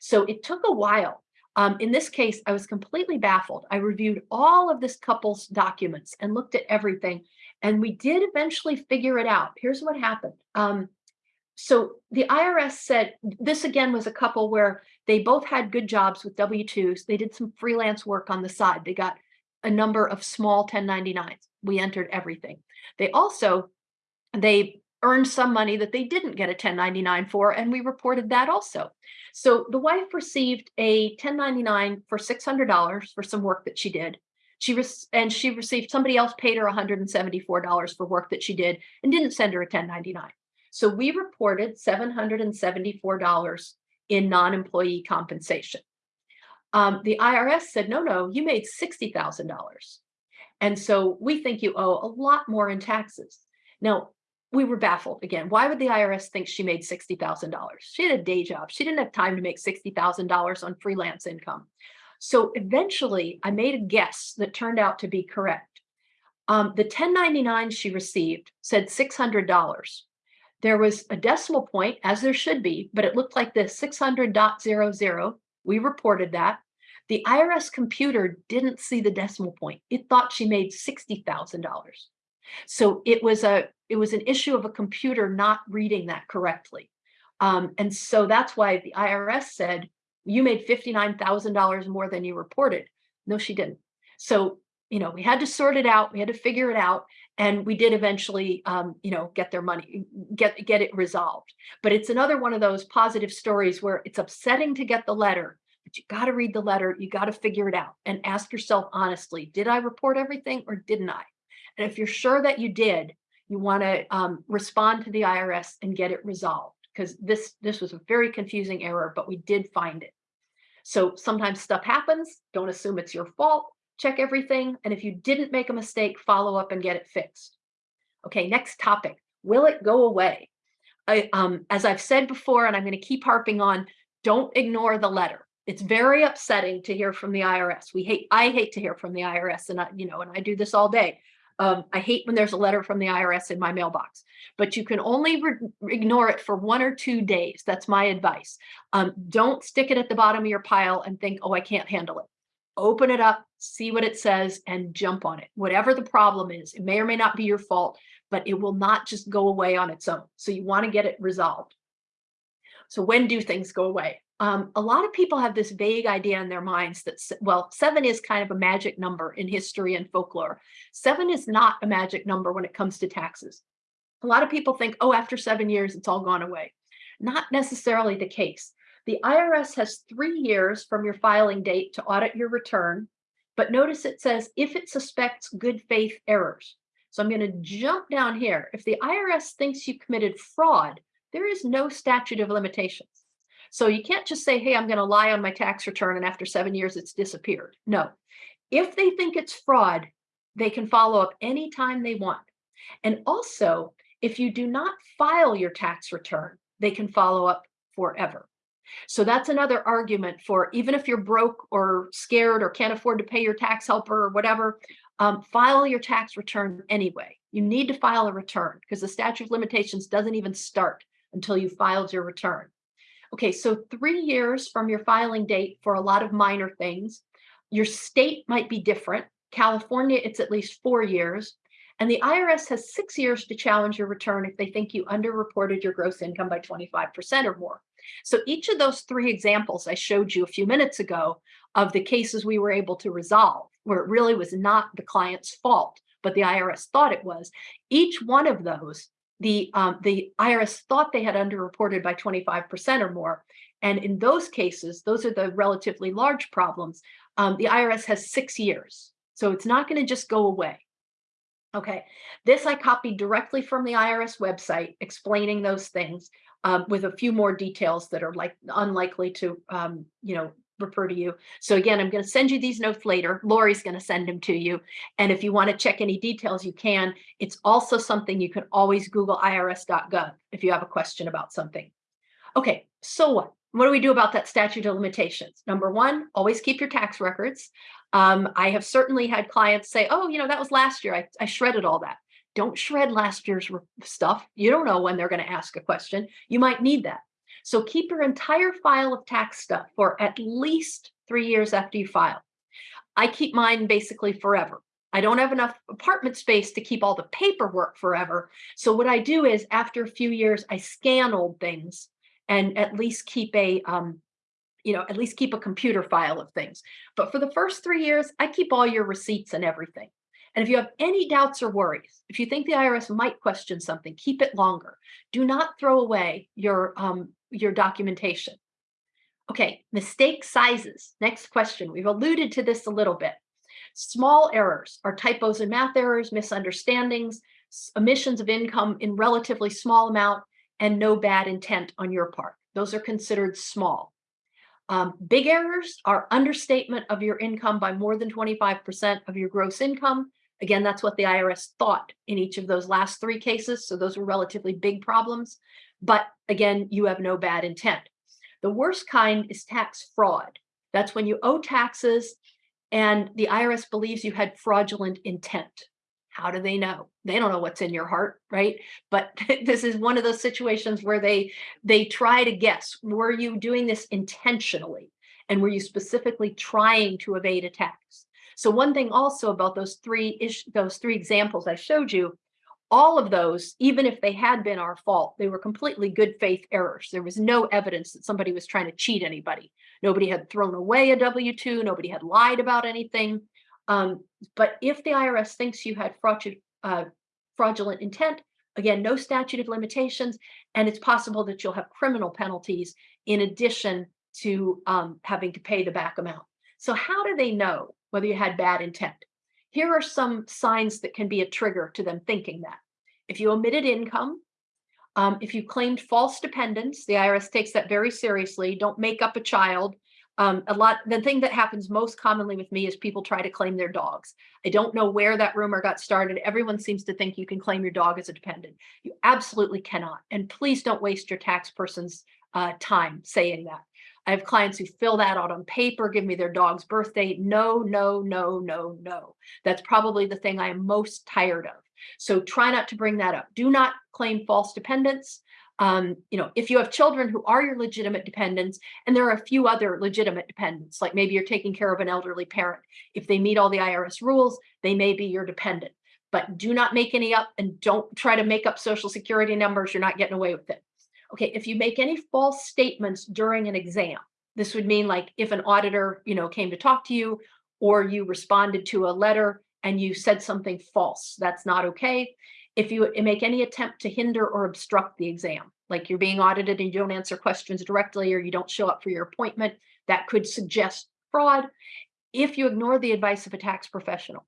So it took a while. Um, in this case, I was completely baffled. I reviewed all of this couple's documents and looked at everything, and we did eventually figure it out. Here's what happened. Um, so the IRS said this again was a couple where they both had good jobs with W-2s. They did some freelance work on the side. They got a number of small 1099s. We entered everything. They also, they earned some money that they didn't get a 1099 for, and we reported that also. So the wife received a 1099 for $600 for some work that she did. She and she received, somebody else paid her $174 for work that she did and didn't send her a 1099. So we reported $774 in non-employee compensation. Um, the IRS said, no, no, you made $60,000. And so we think you owe a lot more in taxes. Now, we were baffled again. Why would the IRS think she made $60,000? She had a day job. She didn't have time to make $60,000 on freelance income. So eventually I made a guess that turned out to be correct. Um, the 1099 she received said $600. There was a decimal point, as there should be, but it looked like this 600.00. We reported that. The IRS computer didn't see the decimal point. It thought she made $60,000. So it was a it was an issue of a computer not reading that correctly. Um, and so that's why the IRS said, you made $59,000 more than you reported. No, she didn't. So, you know, we had to sort it out. We had to figure it out. And we did eventually, um, you know, get their money, get, get it resolved. But it's another one of those positive stories where it's upsetting to get the letter, but you got to read the letter. You got to figure it out and ask yourself honestly, did I report everything or didn't I? And if you're sure that you did, you want to um, respond to the IRS and get it resolved because this this was a very confusing error, but we did find it. So sometimes stuff happens. Don't assume it's your fault. Check everything. And if you didn't make a mistake, follow up and get it fixed. Okay, next topic. Will it go away? I, um, as I've said before, and I'm going to keep harping on, don't ignore the letter. It's very upsetting to hear from the IRS. We hate, I hate to hear from the IRS, and I, you know, and I do this all day. Um, I hate when there's a letter from the IRS in my mailbox, but you can only ignore it for one or two days. That's my advice. Um, don't stick it at the bottom of your pile and think, oh, I can't handle it. Open it up, see what it says, and jump on it. Whatever the problem is, it may or may not be your fault, but it will not just go away on its own. So you want to get it resolved. So when do things go away? Um, a lot of people have this vague idea in their minds that, well, seven is kind of a magic number in history and folklore. Seven is not a magic number when it comes to taxes. A lot of people think, oh, after seven years, it's all gone away. Not necessarily the case. The IRS has three years from your filing date to audit your return, but notice it says if it suspects good faith errors. So I'm going to jump down here. If the IRS thinks you committed fraud, there is no statute of limitations. So you can't just say, hey, I'm going to lie on my tax return and after seven years it's disappeared. No. If they think it's fraud, they can follow up anytime they want. And also, if you do not file your tax return, they can follow up forever. So that's another argument for even if you're broke or scared or can't afford to pay your tax helper or whatever, um, file your tax return anyway. You need to file a return because the statute of limitations doesn't even start until you filed your return. Okay, so three years from your filing date for a lot of minor things. Your state might be different. California, it's at least four years. And the IRS has six years to challenge your return if they think you underreported your gross income by 25% or more. So each of those three examples I showed you a few minutes ago of the cases we were able to resolve, where it really was not the client's fault, but the IRS thought it was, each one of those the um, the IRS thought they had underreported by 25% or more. And in those cases, those are the relatively large problems. Um, the IRS has six years. So it's not going to just go away. Okay, this I copied directly from the IRS website explaining those things um, with a few more details that are like unlikely to, um, you know, refer to you. So again, I'm going to send you these notes later. Lori's going to send them to you. And if you want to check any details, you can. It's also something you can always Google irs.gov if you have a question about something. Okay, so what? What do we do about that statute of limitations? Number one, always keep your tax records. Um, I have certainly had clients say, oh, you know, that was last year. I, I shredded all that. Don't shred last year's stuff. You don't know when they're going to ask a question. You might need that. So keep your entire file of tax stuff for at least three years after you file. I keep mine basically forever. I don't have enough apartment space to keep all the paperwork forever. So what I do is after a few years, I scan old things and at least keep a, um, you know, at least keep a computer file of things. But for the first three years, I keep all your receipts and everything. And if you have any doubts or worries, if you think the IRS might question something, keep it longer. Do not throw away your um, your documentation. Okay, mistake sizes. Next question. We've alluded to this a little bit. Small errors are typos and math errors, misunderstandings, omissions of income in relatively small amount, and no bad intent on your part. Those are considered small. Um, big errors are understatement of your income by more than 25% of your gross income. Again, that's what the IRS thought in each of those last three cases. So those were relatively big problems. But again, you have no bad intent. The worst kind is tax fraud. That's when you owe taxes and the IRS believes you had fraudulent intent. How do they know? They don't know what's in your heart, right? But this is one of those situations where they they try to guess, were you doing this intentionally? And were you specifically trying to evade a tax? So one thing also about those three ish, those three examples I showed you all of those, even if they had been our fault, they were completely good faith errors. There was no evidence that somebody was trying to cheat anybody. Nobody had thrown away a W-2, nobody had lied about anything. Um, but if the IRS thinks you had fraudulent, uh, fraudulent intent, again, no statute of limitations, and it's possible that you'll have criminal penalties in addition to um, having to pay the back amount. So how do they know whether you had bad intent? Here are some signs that can be a trigger to them thinking that. If you omitted income, um, if you claimed false dependents, the IRS takes that very seriously. Don't make up a child. Um, a lot, the thing that happens most commonly with me is people try to claim their dogs. I don't know where that rumor got started. Everyone seems to think you can claim your dog as a dependent. You absolutely cannot. And please don't waste your tax person's uh, time saying that. I have clients who fill that out on paper, give me their dog's birthday. No, no, no, no, no. That's probably the thing I am most tired of. So try not to bring that up. Do not claim false dependents. Um, you know, if you have children who are your legitimate dependents, and there are a few other legitimate dependents, like maybe you're taking care of an elderly parent. If they meet all the IRS rules, they may be your dependent. But do not make any up and don't try to make up social security numbers. You're not getting away with it. Okay, if you make any false statements during an exam, this would mean like if an auditor, you know, came to talk to you or you responded to a letter and you said something false, that's not okay. If you eh, make any attempt to hinder or obstruct the exam, like you're being audited and you don't answer questions directly or you don't show up for your appointment, that could suggest fraud. If you ignore the advice of a tax professional,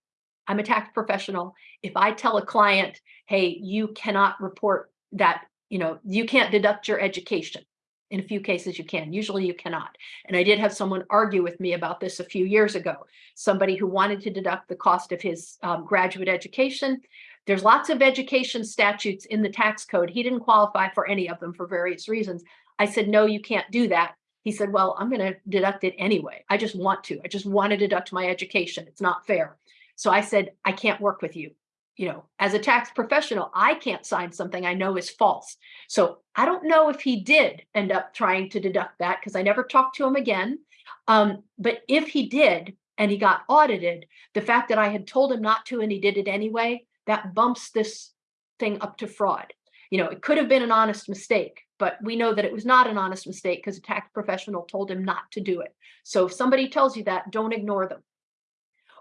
I'm a tax professional. If I tell a client, hey, you cannot report that you know, you can't deduct your education. In a few cases you can, usually you cannot. And I did have someone argue with me about this a few years ago. Somebody who wanted to deduct the cost of his um, graduate education. There's lots of education statutes in the tax code. He didn't qualify for any of them for various reasons. I said, no, you can't do that. He said, well, I'm going to deduct it anyway. I just want to. I just want to deduct my education. It's not fair. So I said, I can't work with you you know, as a tax professional, I can't sign something I know is false. So I don't know if he did end up trying to deduct that because I never talked to him again. Um, but if he did and he got audited, the fact that I had told him not to and he did it anyway, that bumps this thing up to fraud. You know, it could have been an honest mistake, but we know that it was not an honest mistake because a tax professional told him not to do it. So if somebody tells you that, don't ignore them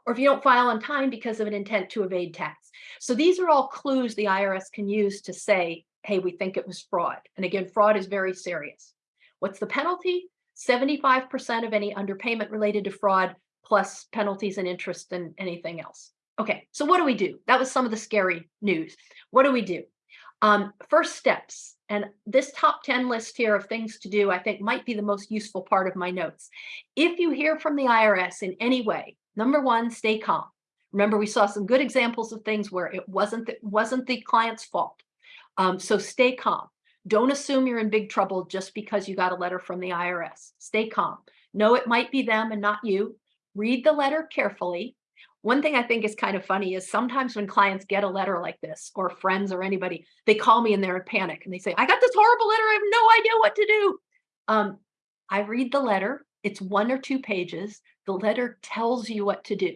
or if you don't file on time because of an intent to evade tax. So these are all clues the IRS can use to say, hey, we think it was fraud. And again, fraud is very serious. What's the penalty? 75% of any underpayment related to fraud plus penalties and interest and anything else. Okay, so what do we do? That was some of the scary news. What do we do? Um, first steps, and this top 10 list here of things to do, I think might be the most useful part of my notes. If you hear from the IRS in any way, Number one, stay calm. Remember, we saw some good examples of things where it wasn't the, wasn't the client's fault. Um, so stay calm. Don't assume you're in big trouble just because you got a letter from the IRS. Stay calm. No, it might be them and not you. Read the letter carefully. One thing I think is kind of funny is sometimes when clients get a letter like this or friends or anybody, they call me and they're in panic and they say, I got this horrible letter. I have no idea what to do. Um, I read the letter. It's one or two pages. The letter tells you what to do.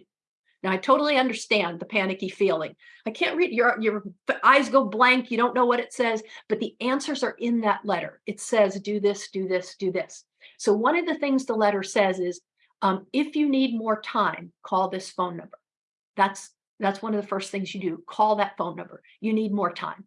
Now, I totally understand the panicky feeling. I can't read, your, your eyes go blank, you don't know what it says, but the answers are in that letter. It says, do this, do this, do this. So one of the things the letter says is, um, if you need more time, call this phone number. That's, that's one of the first things you do, call that phone number. You need more time.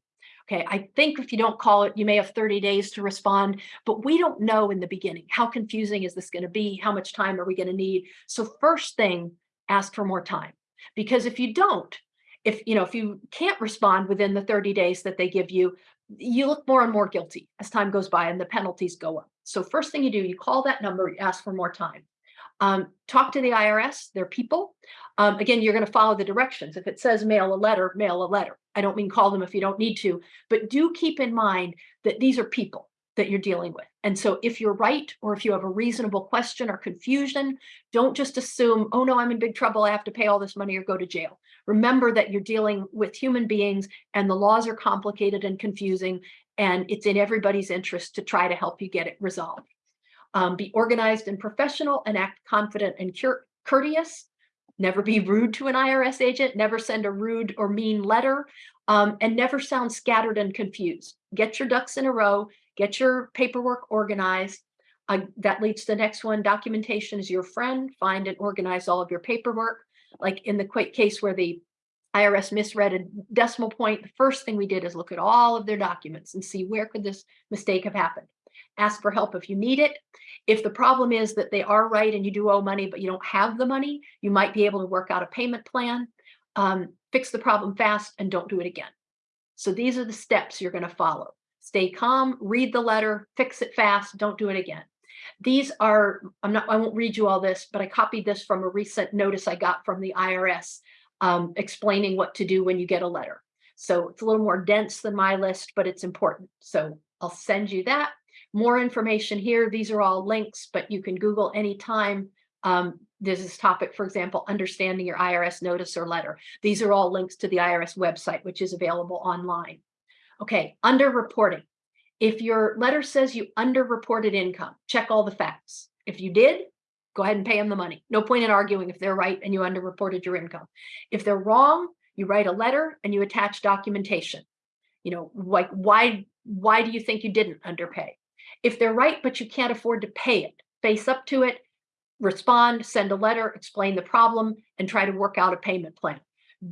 Okay, I think if you don't call it, you may have 30 days to respond, but we don't know in the beginning. How confusing is this going to be? How much time are we going to need? So first thing, ask for more time. Because if you don't, if you know, if you can't respond within the 30 days that they give you, you look more and more guilty as time goes by and the penalties go up. So first thing you do, you call that number, you ask for more time. Um, talk to the IRS, they're people. Um, again, you're going to follow the directions. If it says mail a letter, mail a letter. I don't mean call them if you don't need to, but do keep in mind that these are people that you're dealing with. And so if you're right, or if you have a reasonable question or confusion, don't just assume, oh no, I'm in big trouble. I have to pay all this money or go to jail. Remember that you're dealing with human beings and the laws are complicated and confusing, and it's in everybody's interest to try to help you get it resolved. Um, be organized and professional and act confident and courteous. Never be rude to an IRS agent, never send a rude or mean letter, um, and never sound scattered and confused. Get your ducks in a row, get your paperwork organized. Uh, that leads to the next one, documentation is your friend. Find and organize all of your paperwork. Like in the quick case where the IRS misread a decimal point, the first thing we did is look at all of their documents and see where could this mistake have happened ask for help if you need it. If the problem is that they are right and you do owe money, but you don't have the money, you might be able to work out a payment plan, um, fix the problem fast and don't do it again. So these are the steps you're gonna follow. Stay calm, read the letter, fix it fast, don't do it again. These are, I'm not, I won't read you all this, but I copied this from a recent notice I got from the IRS um, explaining what to do when you get a letter. So it's a little more dense than my list, but it's important. So I'll send you that more information here. These are all links, but you can Google anytime. Um, there's this topic, for example, understanding your IRS notice or letter. These are all links to the IRS website, which is available online. Okay, underreporting. If your letter says you underreported income, check all the facts. If you did, go ahead and pay them the money. No point in arguing if they're right and you underreported your income. If they're wrong, you write a letter and you attach documentation. You know, like why why do you think you didn't underpay? If they're right, but you can't afford to pay it, face up to it, respond, send a letter, explain the problem, and try to work out a payment plan.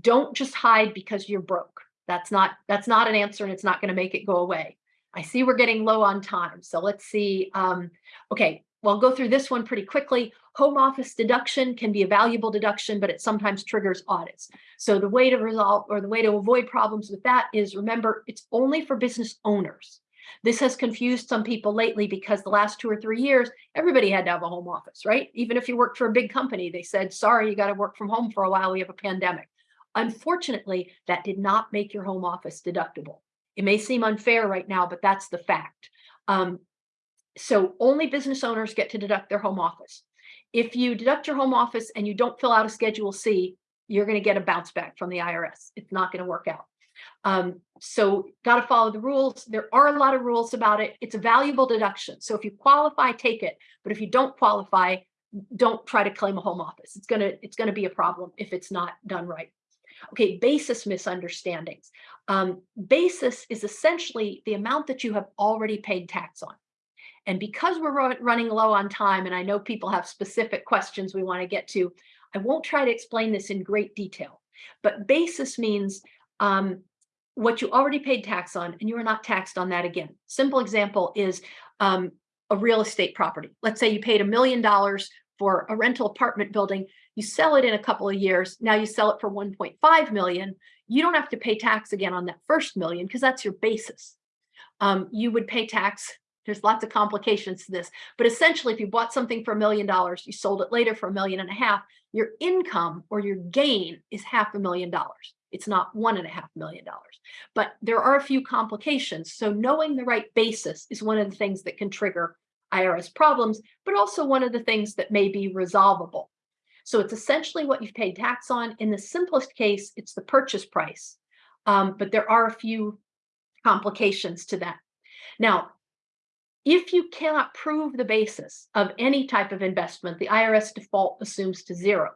Don't just hide because you're broke. That's not that's not an answer and it's not going to make it go away. I see we're getting low on time. So let's see. Um, okay, well, I'll go through this one pretty quickly. Home office deduction can be a valuable deduction, but it sometimes triggers audits. So the way to resolve or the way to avoid problems with that is remember, it's only for business owners. This has confused some people lately because the last two or three years, everybody had to have a home office, right? Even if you worked for a big company, they said, sorry, you got to work from home for a while. We have a pandemic. Unfortunately, that did not make your home office deductible. It may seem unfair right now, but that's the fact. Um, so only business owners get to deduct their home office. If you deduct your home office and you don't fill out a Schedule C, you're going to get a bounce back from the IRS. It's not going to work out. Um, so got to follow the rules. There are a lot of rules about it. It's a valuable deduction. So if you qualify, take it. But if you don't qualify, don't try to claim a home office. It's gonna it's gonna be a problem if it's not done right. Okay, basis misunderstandings. Um, basis is essentially the amount that you have already paid tax on. And because we're running low on time, and I know people have specific questions we want to get to, I won't try to explain this in great detail. But basis means um, what you already paid tax on and you are not taxed on that again. Simple example is um, a real estate property. Let's say you paid a million dollars for a rental apartment building. You sell it in a couple of years. Now you sell it for 1.5 million. You don't have to pay tax again on that first million because that's your basis. Um, you would pay tax. There's lots of complications to this, but essentially if you bought something for a million dollars, you sold it later for a million and a half, your income or your gain is half a million dollars. It's not one and a half million dollars, but there are a few complications. So knowing the right basis is one of the things that can trigger IRS problems, but also one of the things that may be resolvable. So it's essentially what you've paid tax on. In the simplest case, it's the purchase price, um, but there are a few complications to that. Now, if you cannot prove the basis of any type of investment, the IRS default assumes to zero.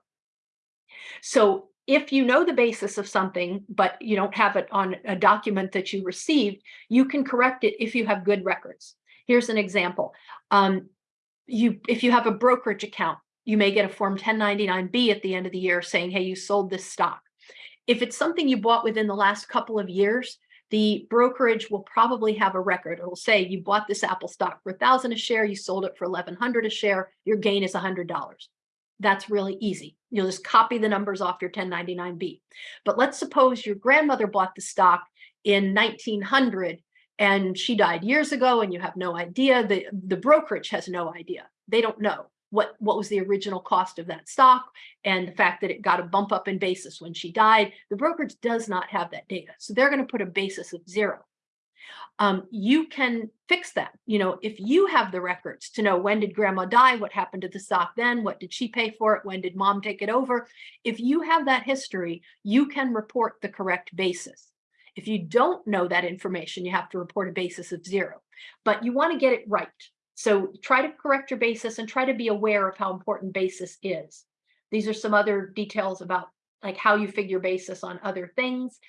So if you know the basis of something, but you don't have it on a document that you received, you can correct it if you have good records. Here's an example. Um, you, if you have a brokerage account, you may get a form 1099B at the end of the year saying, hey, you sold this stock. If it's something you bought within the last couple of years, the brokerage will probably have a record. It will say you bought this Apple stock for a thousand a share, you sold it for 1100 a share, your gain is a $100 That's really easy. You'll just copy the numbers off your 1099B. But let's suppose your grandmother bought the stock in 1900 and she died years ago and you have no idea. The, the brokerage has no idea. They don't know what, what was the original cost of that stock and the fact that it got a bump up in basis when she died. The brokerage does not have that data. So they're going to put a basis of zero um, you can fix that. You know, if you have the records to know when did grandma die, what happened to the stock then, what did she pay for it, when did mom take it over? If you have that history, you can report the correct basis. If you don't know that information, you have to report a basis of zero, but you want to get it right. So try to correct your basis and try to be aware of how important basis is. These are some other details about like how you figure basis on other things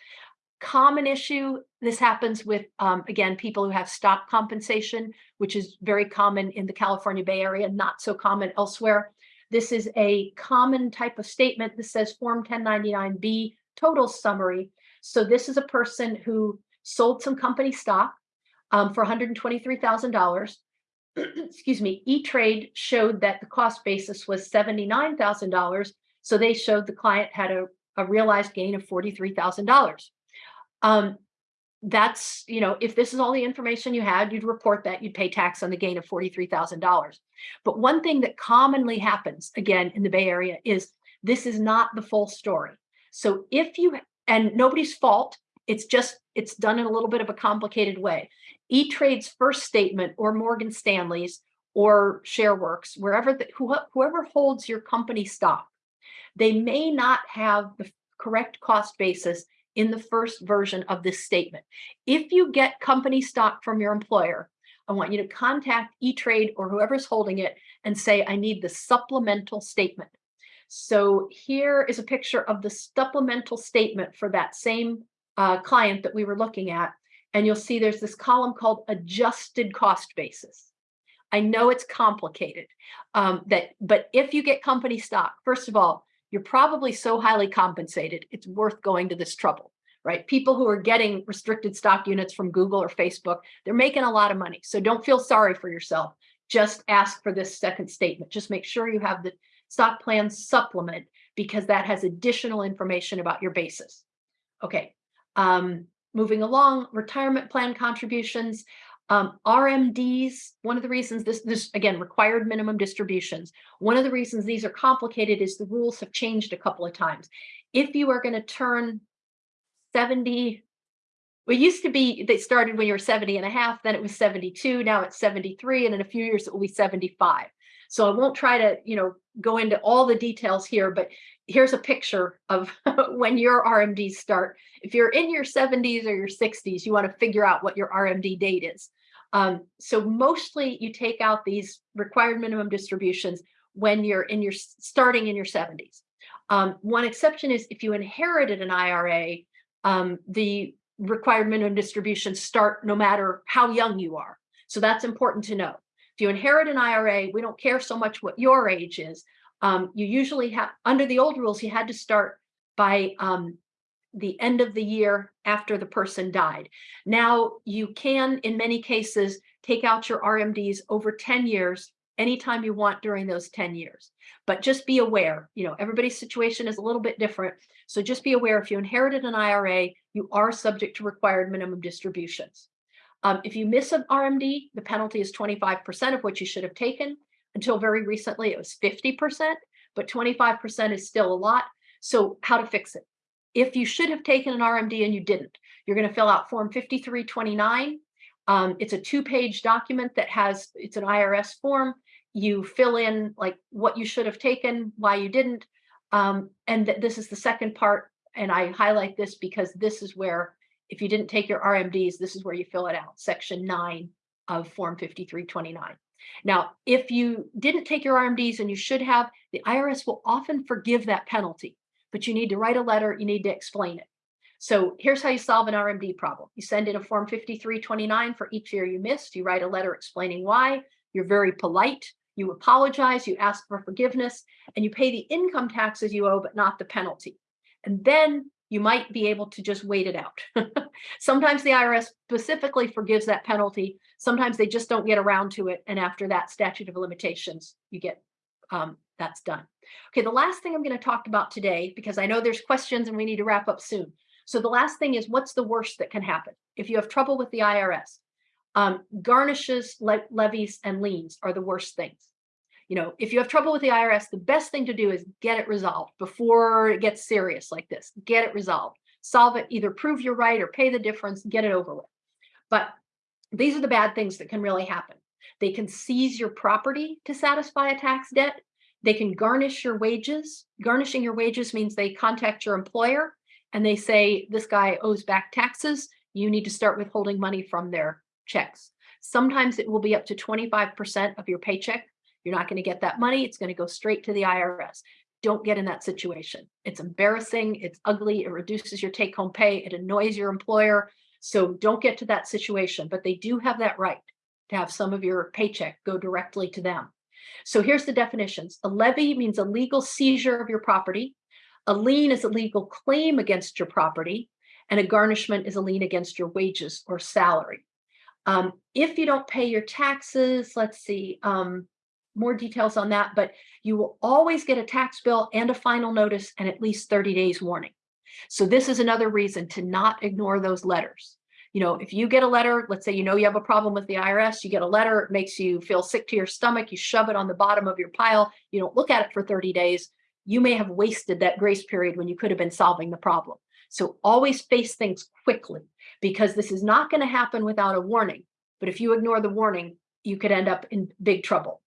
common issue. This happens with, um, again, people who have stock compensation, which is very common in the California Bay Area, not so common elsewhere. This is a common type of statement that says Form 1099B total summary. So this is a person who sold some company stock um, for $123,000. Excuse me, E-Trade showed that the cost basis was $79,000. So they showed the client had a, a realized gain of $43,000. Um, that's, you know, if this is all the information you had, you'd report that, you'd pay tax on the gain of $43,000. But one thing that commonly happens, again, in the Bay Area is this is not the full story. So if you, and nobody's fault, it's just, it's done in a little bit of a complicated way. E-Trade's first statement or Morgan Stanley's or ShareWorks, wherever, the, whoever holds your company stock, they may not have the correct cost basis in the first version of this statement. If you get company stock from your employer, I want you to contact E-Trade or whoever's holding it and say, I need the supplemental statement. So here is a picture of the supplemental statement for that same uh, client that we were looking at. And you'll see there's this column called adjusted cost basis. I know it's complicated, um, that, but if you get company stock, first of all, you're probably so highly compensated, it's worth going to this trouble, right? People who are getting restricted stock units from Google or Facebook, they're making a lot of money. So don't feel sorry for yourself. Just ask for this second statement. Just make sure you have the stock plan supplement because that has additional information about your basis. Okay, um, moving along, retirement plan contributions. Um, RMDs, one of the reasons this, this, again, required minimum distributions. One of the reasons these are complicated is the rules have changed a couple of times. If you are going to turn 70, well, it used to be, they started when you were 70 and a half, then it was 72, now it's 73, and in a few years it will be 75. So I won't try to, you know, go into all the details here, but here's a picture of when your RMDs start. If you're in your 70s or your 60s, you want to figure out what your RMD date is. Um, so mostly you take out these required minimum distributions when you're in your starting in your 70s. Um, one exception is if you inherited an IRA, um, the required minimum distributions start no matter how young you are. So that's important to know. You inherit an IRA, we don't care so much what your age is. Um, you usually have, under the old rules, you had to start by um, the end of the year after the person died. Now you can, in many cases, take out your RMDs over 10 years anytime you want during those 10 years. But just be aware, you know, everybody's situation is a little bit different. So just be aware if you inherited an IRA, you are subject to required minimum distributions. Um, if you miss an RMD, the penalty is 25% of what you should have taken. Until very recently, it was 50%, but 25% is still a lot. So how to fix it? If you should have taken an RMD and you didn't, you're going to fill out Form 5329. Um, it's a two-page document that has, it's an IRS form. You fill in like what you should have taken, why you didn't. Um, and th this is the second part. And I highlight this because this is where, if you didn't take your RMDs, this is where you fill it out, section nine of Form 5329. Now, if you didn't take your RMDs and you should have, the IRS will often forgive that penalty but you need to write a letter, you need to explain it. So here's how you solve an RMD problem. You send in a form 5329 for each year you missed. You write a letter explaining why. You're very polite. You apologize, you ask for forgiveness, and you pay the income taxes you owe, but not the penalty. And then you might be able to just wait it out. Sometimes the IRS specifically forgives that penalty. Sometimes they just don't get around to it. And after that statute of limitations, you get um, that's done. Okay, the last thing I'm going to talk about today, because I know there's questions and we need to wrap up soon. So the last thing is what's the worst that can happen? If you have trouble with the IRS, um, garnishes, le levies, and liens are the worst things. You know, if you have trouble with the IRS, the best thing to do is get it resolved before it gets serious like this. Get it resolved. Solve it, either prove you're right or pay the difference, get it over with. But these are the bad things that can really happen. They can seize your property to satisfy a tax debt. They can garnish your wages. Garnishing your wages means they contact your employer and they say, this guy owes back taxes. You need to start withholding money from their checks. Sometimes it will be up to 25% of your paycheck. You're not going to get that money. It's going to go straight to the IRS. Don't get in that situation. It's embarrassing. It's ugly. It reduces your take home pay. It annoys your employer. So don't get to that situation, but they do have that right to have some of your paycheck go directly to them. So here's the definitions. A levy means a legal seizure of your property. A lien is a legal claim against your property. And a garnishment is a lien against your wages or salary. Um, if you don't pay your taxes, let's see, um, more details on that, but you will always get a tax bill and a final notice and at least 30 days warning. So this is another reason to not ignore those letters. You know, if you get a letter, let's say you know you have a problem with the IRS, you get a letter, it makes you feel sick to your stomach, you shove it on the bottom of your pile, you don't look at it for 30 days, you may have wasted that grace period when you could have been solving the problem. So always face things quickly because this is not going to happen without a warning. But if you ignore the warning, you could end up in big trouble.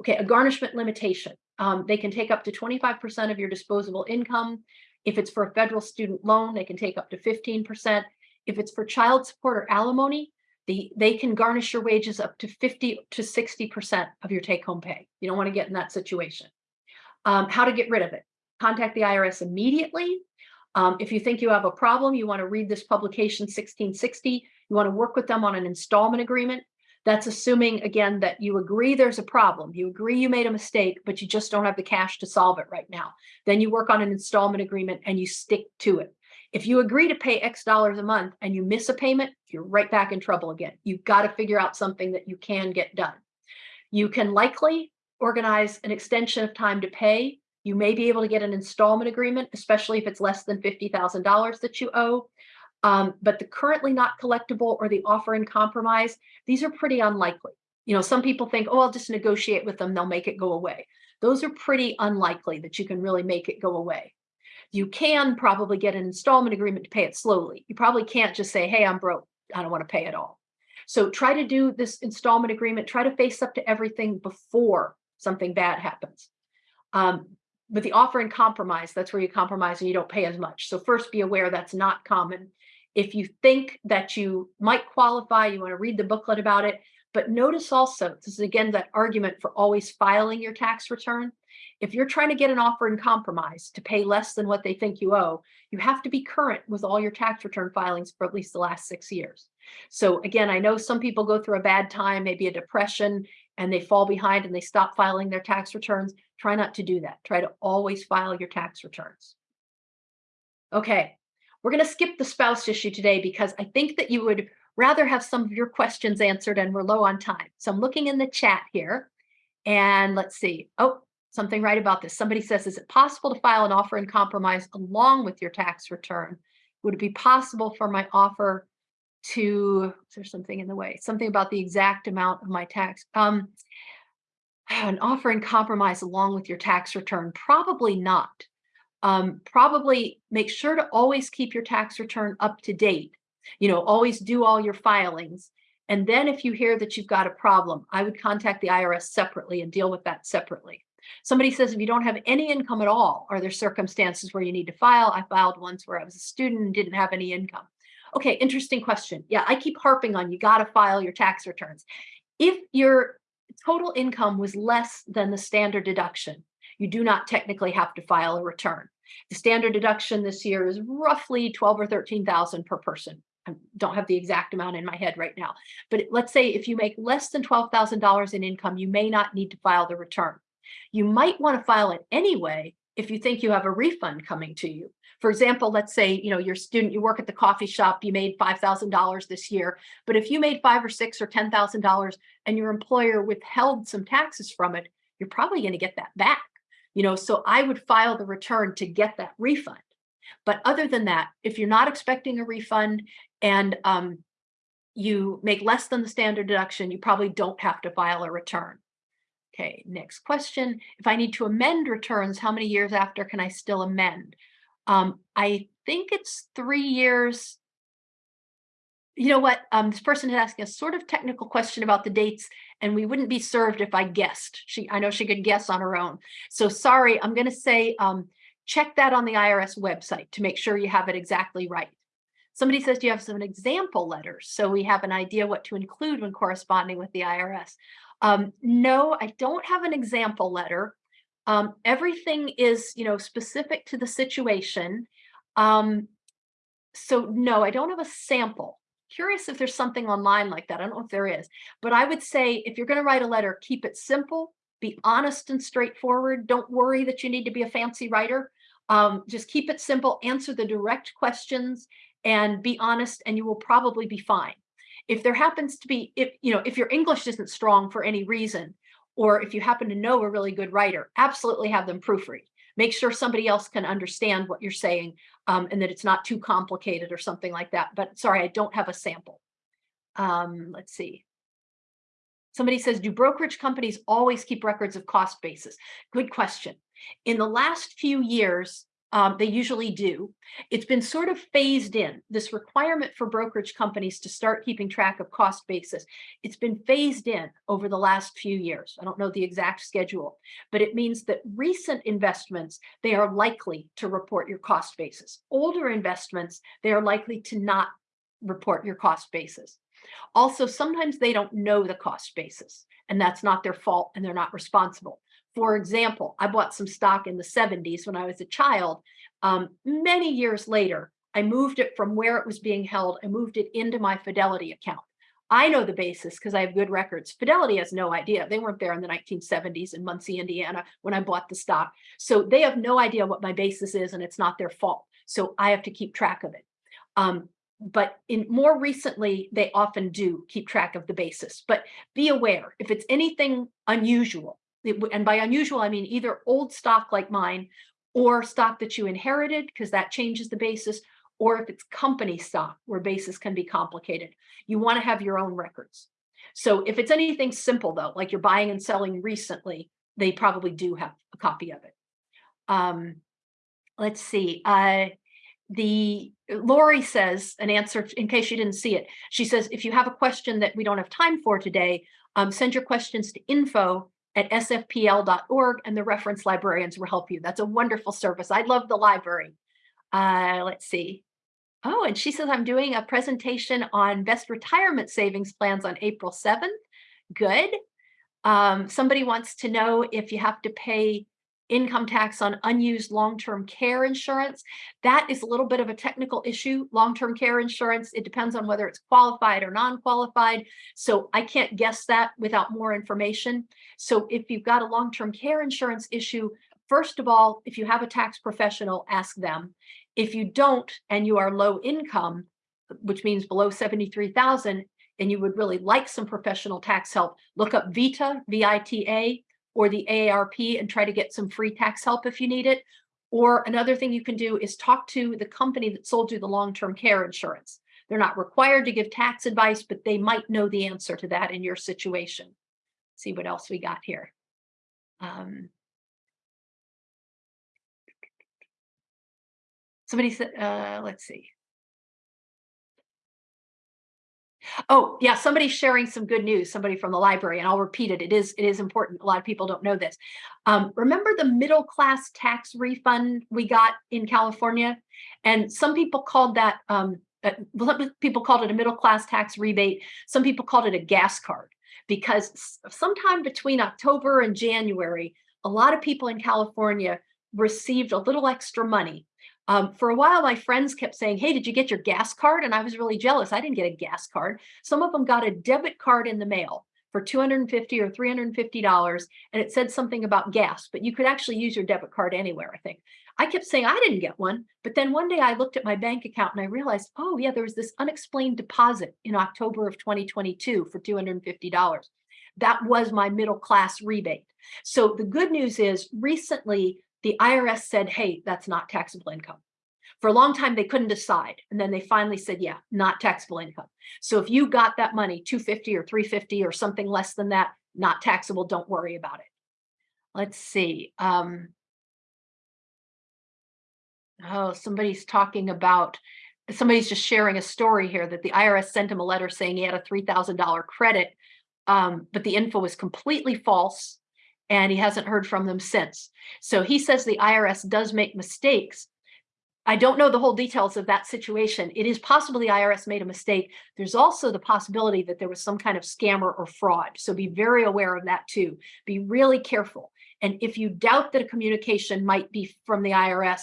Okay, a garnishment limitation. Um, they can take up to 25% of your disposable income. If it's for a federal student loan, they can take up to 15%. If it's for child support or alimony, the, they can garnish your wages up to 50 to 60% of your take home pay. You don't want to get in that situation. Um, how to get rid of it. Contact the IRS immediately um, if you think you have a problem, you want to read this publication 1660, you want to work with them on an installment agreement. That's assuming, again, that you agree there's a problem. You agree you made a mistake, but you just don't have the cash to solve it right now. Then you work on an installment agreement and you stick to it. If you agree to pay X dollars a month and you miss a payment, you're right back in trouble again. You've got to figure out something that you can get done. You can likely organize an extension of time to pay you may be able to get an installment agreement, especially if it's less than $50,000 that you owe. Um, but the currently not collectible or the offer in compromise, these are pretty unlikely. You know, some people think, oh, I'll just negotiate with them, they'll make it go away. Those are pretty unlikely that you can really make it go away. You can probably get an installment agreement to pay it slowly. You probably can't just say, hey, I'm broke, I don't want to pay it all. So try to do this installment agreement, try to face up to everything before something bad happens. Um, with the offer in compromise, that's where you compromise and you don't pay as much. So first be aware that's not common. If you think that you might qualify, you want to read the booklet about it. But notice also, this is again that argument for always filing your tax return. If you're trying to get an offer in compromise to pay less than what they think you owe, you have to be current with all your tax return filings for at least the last six years. So again, I know some people go through a bad time, maybe a depression, and they fall behind and they stop filing their tax returns. Try not to do that. Try to always file your tax returns. Okay, we're going to skip the spouse issue today because I think that you would rather have some of your questions answered and we're low on time. So I'm looking in the chat here and let's see. Oh, something right about this. Somebody says, is it possible to file an offer in compromise along with your tax return? Would it be possible for my offer to, is there something in the way? Something about the exact amount of my tax. Um, an offer in compromise along with your tax return? Probably not. Um, probably make sure to always keep your tax return up to date. You know, always do all your filings. And then if you hear that you've got a problem, I would contact the IRS separately and deal with that separately. Somebody says, if you don't have any income at all, are there circumstances where you need to file? I filed once where I was a student and didn't have any income. Okay, interesting question. Yeah, I keep harping on you got to file your tax returns. If your total income was less than the standard deduction, you do not technically have to file a return. The standard deduction this year is roughly 12 or 13,000 per person. I don't have the exact amount in my head right now, but let's say if you make less than $12,000 in income, you may not need to file the return. You might want to file it anyway if you think you have a refund coming to you. For example, let's say, you know, you're a student, you work at the coffee shop, you made $5,000 this year, but if you made five or six or $10,000 and your employer withheld some taxes from it, you're probably going to get that back. You know, so I would file the return to get that refund. But other than that, if you're not expecting a refund and um, you make less than the standard deduction, you probably don't have to file a return. Okay, next question. If I need to amend returns, how many years after can I still amend? Um, I think it's three years. You know what? Um, this person is asking a sort of technical question about the dates, and we wouldn't be served if I guessed. She, I know she could guess on her own. So sorry, I'm going to say um, check that on the IRS website to make sure you have it exactly right. Somebody says, do you have some example letters? So we have an idea what to include when corresponding with the IRS. Um, no, I don't have an example letter. Um, everything is, you know, specific to the situation. Um, so no, I don't have a sample. Curious if there's something online like that. I don't know if there is, but I would say if you're going to write a letter, keep it simple, be honest and straightforward. Don't worry that you need to be a fancy writer. Um, just keep it simple, answer the direct questions and be honest and you will probably be fine. If there happens to be, if you know, if your English isn't strong for any reason, or if you happen to know a really good writer, absolutely have them proofread. Make sure somebody else can understand what you're saying um, and that it's not too complicated or something like that. But sorry, I don't have a sample. Um, let's see. Somebody says, do brokerage companies always keep records of cost basis? Good question. In the last few years, um, they usually do. It's been sort of phased in, this requirement for brokerage companies to start keeping track of cost basis. It's been phased in over the last few years. I don't know the exact schedule, but it means that recent investments, they are likely to report your cost basis. Older investments, they are likely to not report your cost basis. Also, sometimes they don't know the cost basis and that's not their fault and they're not responsible. For example, I bought some stock in the 70s when I was a child. Um, many years later, I moved it from where it was being held, I moved it into my Fidelity account. I know the basis because I have good records. Fidelity has no idea. They weren't there in the 1970s in Muncie, Indiana when I bought the stock. So they have no idea what my basis is and it's not their fault. So I have to keep track of it. Um, but in more recently, they often do keep track of the basis. But be aware if it's anything unusual, and by unusual, I mean either old stock like mine or stock that you inherited because that changes the basis, or if it's company stock where basis can be complicated. You want to have your own records. So if it's anything simple though, like you're buying and selling recently, they probably do have a copy of it. Um, let's see. Uh, the Lori says an answer in case you didn't see it. She says, if you have a question that we don't have time for today, um, send your questions to info at sfpl.org and the reference librarians will help you. That's a wonderful service. I love the library. Uh, let's see. Oh, and she says I'm doing a presentation on best retirement savings plans on April 7th. Good. Um, somebody wants to know if you have to pay income tax on unused long-term care insurance. That is a little bit of a technical issue. Long-term care insurance, it depends on whether it's qualified or non-qualified. So I can't guess that without more information. So if you've got a long-term care insurance issue, first of all, if you have a tax professional, ask them. If you don't and you are low income, which means below 73,000, and you would really like some professional tax help, look up VITA, V-I-T-A, or the AARP and try to get some free tax help if you need it. Or another thing you can do is talk to the company that sold you the long-term care insurance. They're not required to give tax advice, but they might know the answer to that in your situation. Let's see what else we got here. Um, somebody said, uh, let's see. Oh, yeah, somebody's sharing some good news, somebody from the library, and I'll repeat it. It is it is important. A lot of people don't know this. Um, remember the middle class tax refund we got in California? And some people called that, um, uh, people called it a middle class tax rebate. Some people called it a gas card because sometime between October and January, a lot of people in California received a little extra money um, for a while, my friends kept saying, hey, did you get your gas card? And I was really jealous. I didn't get a gas card. Some of them got a debit card in the mail for 250 or $350 and it said something about gas, but you could actually use your debit card anywhere, I think. I kept saying I didn't get one, but then one day I looked at my bank account and I realized, oh yeah, there was this unexplained deposit in October of 2022 for $250. That was my middle class rebate. So the good news is recently the IRS said, hey, that's not taxable income. For a long time, they couldn't decide. And then they finally said, yeah, not taxable income. So if you got that money, 250 or 350 or something less than that, not taxable, don't worry about it. Let's see. Um, oh, somebody's talking about, somebody's just sharing a story here that the IRS sent him a letter saying he had a $3,000 credit, um, but the info was completely false and he hasn't heard from them since. So he says the IRS does make mistakes, I don't know the whole details of that situation. It is possible the IRS made a mistake. There's also the possibility that there was some kind of scammer or fraud. So be very aware of that too. Be really careful. And if you doubt that a communication might be from the IRS,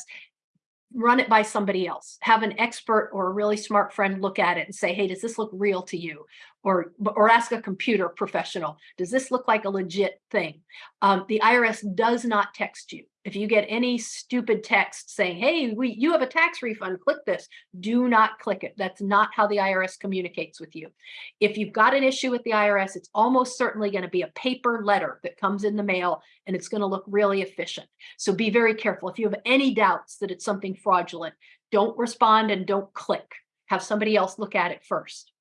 run it by somebody else. Have an expert or a really smart friend look at it and say, hey, does this look real to you? Or, or ask a computer professional, does this look like a legit thing? Um, the IRS does not text you. If you get any stupid text saying, hey, we, you have a tax refund, click this, do not click it. That's not how the IRS communicates with you. If you've got an issue with the IRS, it's almost certainly going to be a paper letter that comes in the mail and it's going to look really efficient. So be very careful. If you have any doubts that it's something fraudulent, don't respond and don't click. Have somebody else look at it first.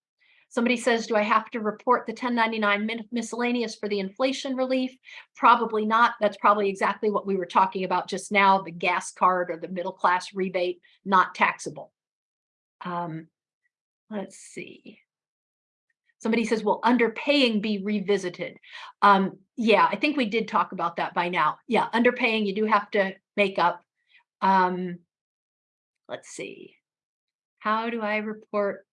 Somebody says, do I have to report the 1099 miscellaneous for the inflation relief? Probably not. That's probably exactly what we were talking about just now, the gas card or the middle class rebate, not taxable. Um, let's see. Somebody says, will underpaying be revisited? Um, yeah, I think we did talk about that by now. Yeah, underpaying, you do have to make up. Um, let's see. How do I report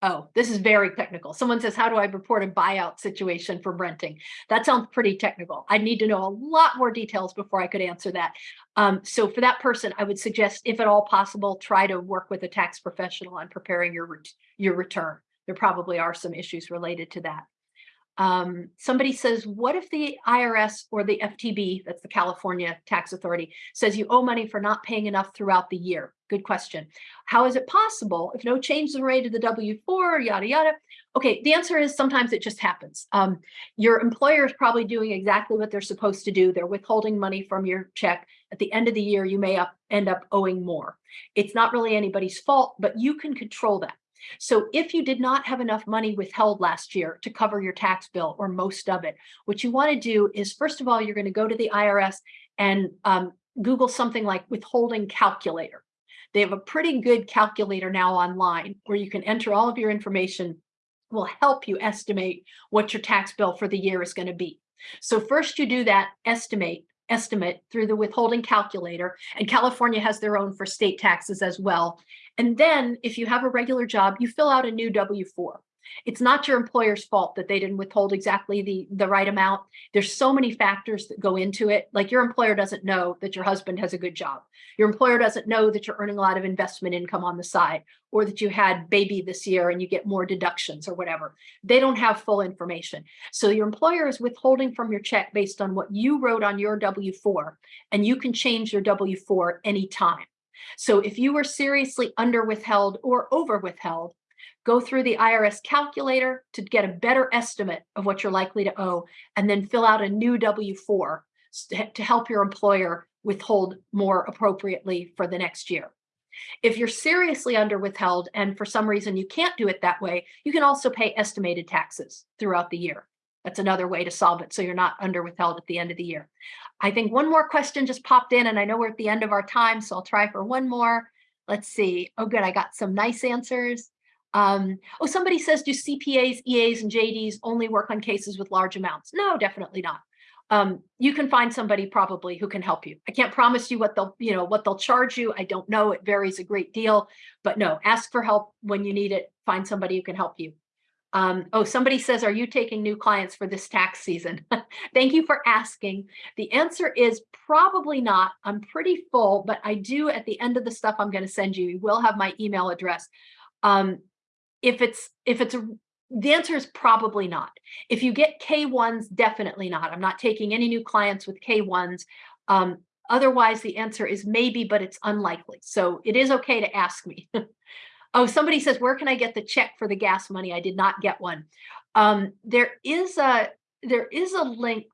Oh, this is very technical. Someone says, how do I report a buyout situation for renting? That sounds pretty technical. I need to know a lot more details before I could answer that. Um, so for that person, I would suggest, if at all possible, try to work with a tax professional on preparing your, your return. There probably are some issues related to that. Um, somebody says, what if the IRS or the FTB, that's the California Tax Authority, says you owe money for not paying enough throughout the year? Good question. How is it possible if no change the rate of the W-4, yada, yada? Okay, the answer is sometimes it just happens. Um, your employer is probably doing exactly what they're supposed to do. They're withholding money from your check. At the end of the year, you may up, end up owing more. It's not really anybody's fault, but you can control that. So if you did not have enough money withheld last year to cover your tax bill or most of it, what you want to do is, first of all, you're going to go to the IRS and um, Google something like withholding calculator. They have a pretty good calculator now online where you can enter all of your information will help you estimate what your tax bill for the year is going to be. So first you do that estimate estimate through the withholding calculator and California has their own for state taxes as well. And then if you have a regular job, you fill out a new W-4. It's not your employer's fault that they didn't withhold exactly the, the right amount. There's so many factors that go into it. Like your employer doesn't know that your husband has a good job. Your employer doesn't know that you're earning a lot of investment income on the side or that you had baby this year and you get more deductions or whatever. They don't have full information. So your employer is withholding from your check based on what you wrote on your W-4 and you can change your W-4 anytime. So if you were seriously under withheld or over withheld, go through the IRS calculator to get a better estimate of what you're likely to owe, and then fill out a new W-4 to help your employer withhold more appropriately for the next year. If you're seriously under withheld and for some reason you can't do it that way, you can also pay estimated taxes throughout the year. That's another way to solve it so you're not under withheld at the end of the year. I think one more question just popped in and I know we're at the end of our time, so I'll try for one more. Let's see. Oh, good. I got some nice answers. Um, oh, somebody says, do CPAs, EAs, and JDs only work on cases with large amounts? No, definitely not. Um, you can find somebody probably who can help you. I can't promise you what they'll, you know, what they'll charge you. I don't know. It varies a great deal, but no, ask for help when you need it. Find somebody who can help you. Um, oh, somebody says, are you taking new clients for this tax season? Thank you for asking. The answer is probably not. I'm pretty full, but I do at the end of the stuff I'm going to send you, you will have my email address. Um, if it's, if it's, a, the answer is probably not. If you get K1s, definitely not. I'm not taking any new clients with K1s. Um, otherwise, the answer is maybe, but it's unlikely. So it is okay to ask me. Oh, somebody says, where can I get the check for the gas money? I did not get one. Um, there is a there is a link.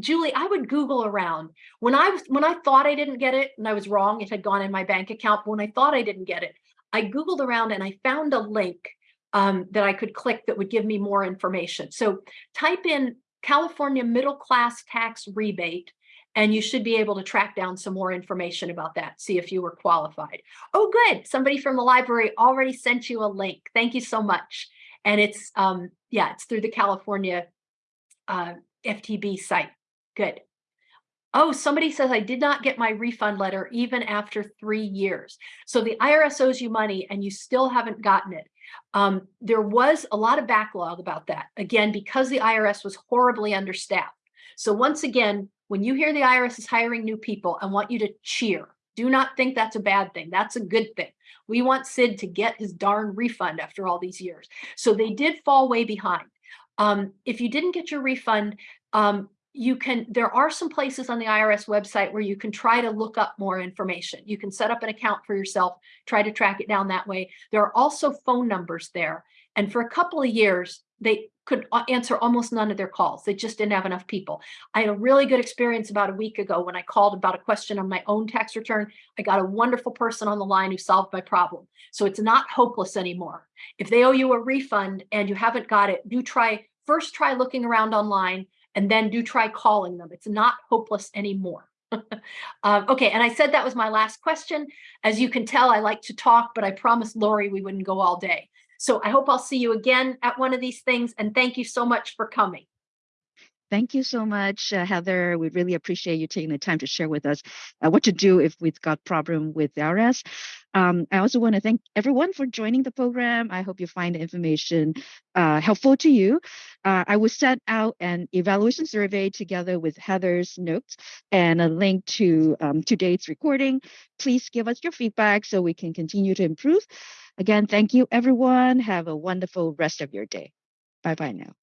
Julie, I would Google around. When I was when I thought I didn't get it and I was wrong, it had gone in my bank account. But when I thought I didn't get it, I Googled around and I found a link um, that I could click that would give me more information. So type in California middle class tax rebate and you should be able to track down some more information about that, see if you were qualified. Oh, good. Somebody from the library already sent you a link. Thank you so much. And it's, um, yeah, it's through the California uh, FTB site. Good. Oh, somebody says I did not get my refund letter even after three years. So the IRS owes you money and you still haven't gotten it. Um, there was a lot of backlog about that. Again, because the IRS was horribly understaffed. So once again, when you hear the IRS is hiring new people, I want you to cheer. Do not think that's a bad thing. That's a good thing. We want Sid to get his darn refund after all these years. So they did fall way behind. Um, if you didn't get your refund, um, you can, there are some places on the IRS website where you can try to look up more information. You can set up an account for yourself, try to track it down that way. There are also phone numbers there. And for a couple of years, they could answer almost none of their calls. They just didn't have enough people. I had a really good experience about a week ago when I called about a question on my own tax return. I got a wonderful person on the line who solved my problem. So it's not hopeless anymore. If they owe you a refund and you haven't got it, do try, first try looking around online and then do try calling them. It's not hopeless anymore. um, okay, and I said that was my last question. As you can tell, I like to talk, but I promised Lori we wouldn't go all day. So I hope I'll see you again at one of these things. And thank you so much for coming. Thank you so much, uh, Heather. We really appreciate you taking the time to share with us uh, what to do if we've got problem with the IRS. Um, I also want to thank everyone for joining the program. I hope you find the information uh, helpful to you. Uh, I will send out an evaluation survey together with Heather's notes and a link to um, today's recording. Please give us your feedback so we can continue to improve. Again, thank you, everyone. Have a wonderful rest of your day. Bye bye now.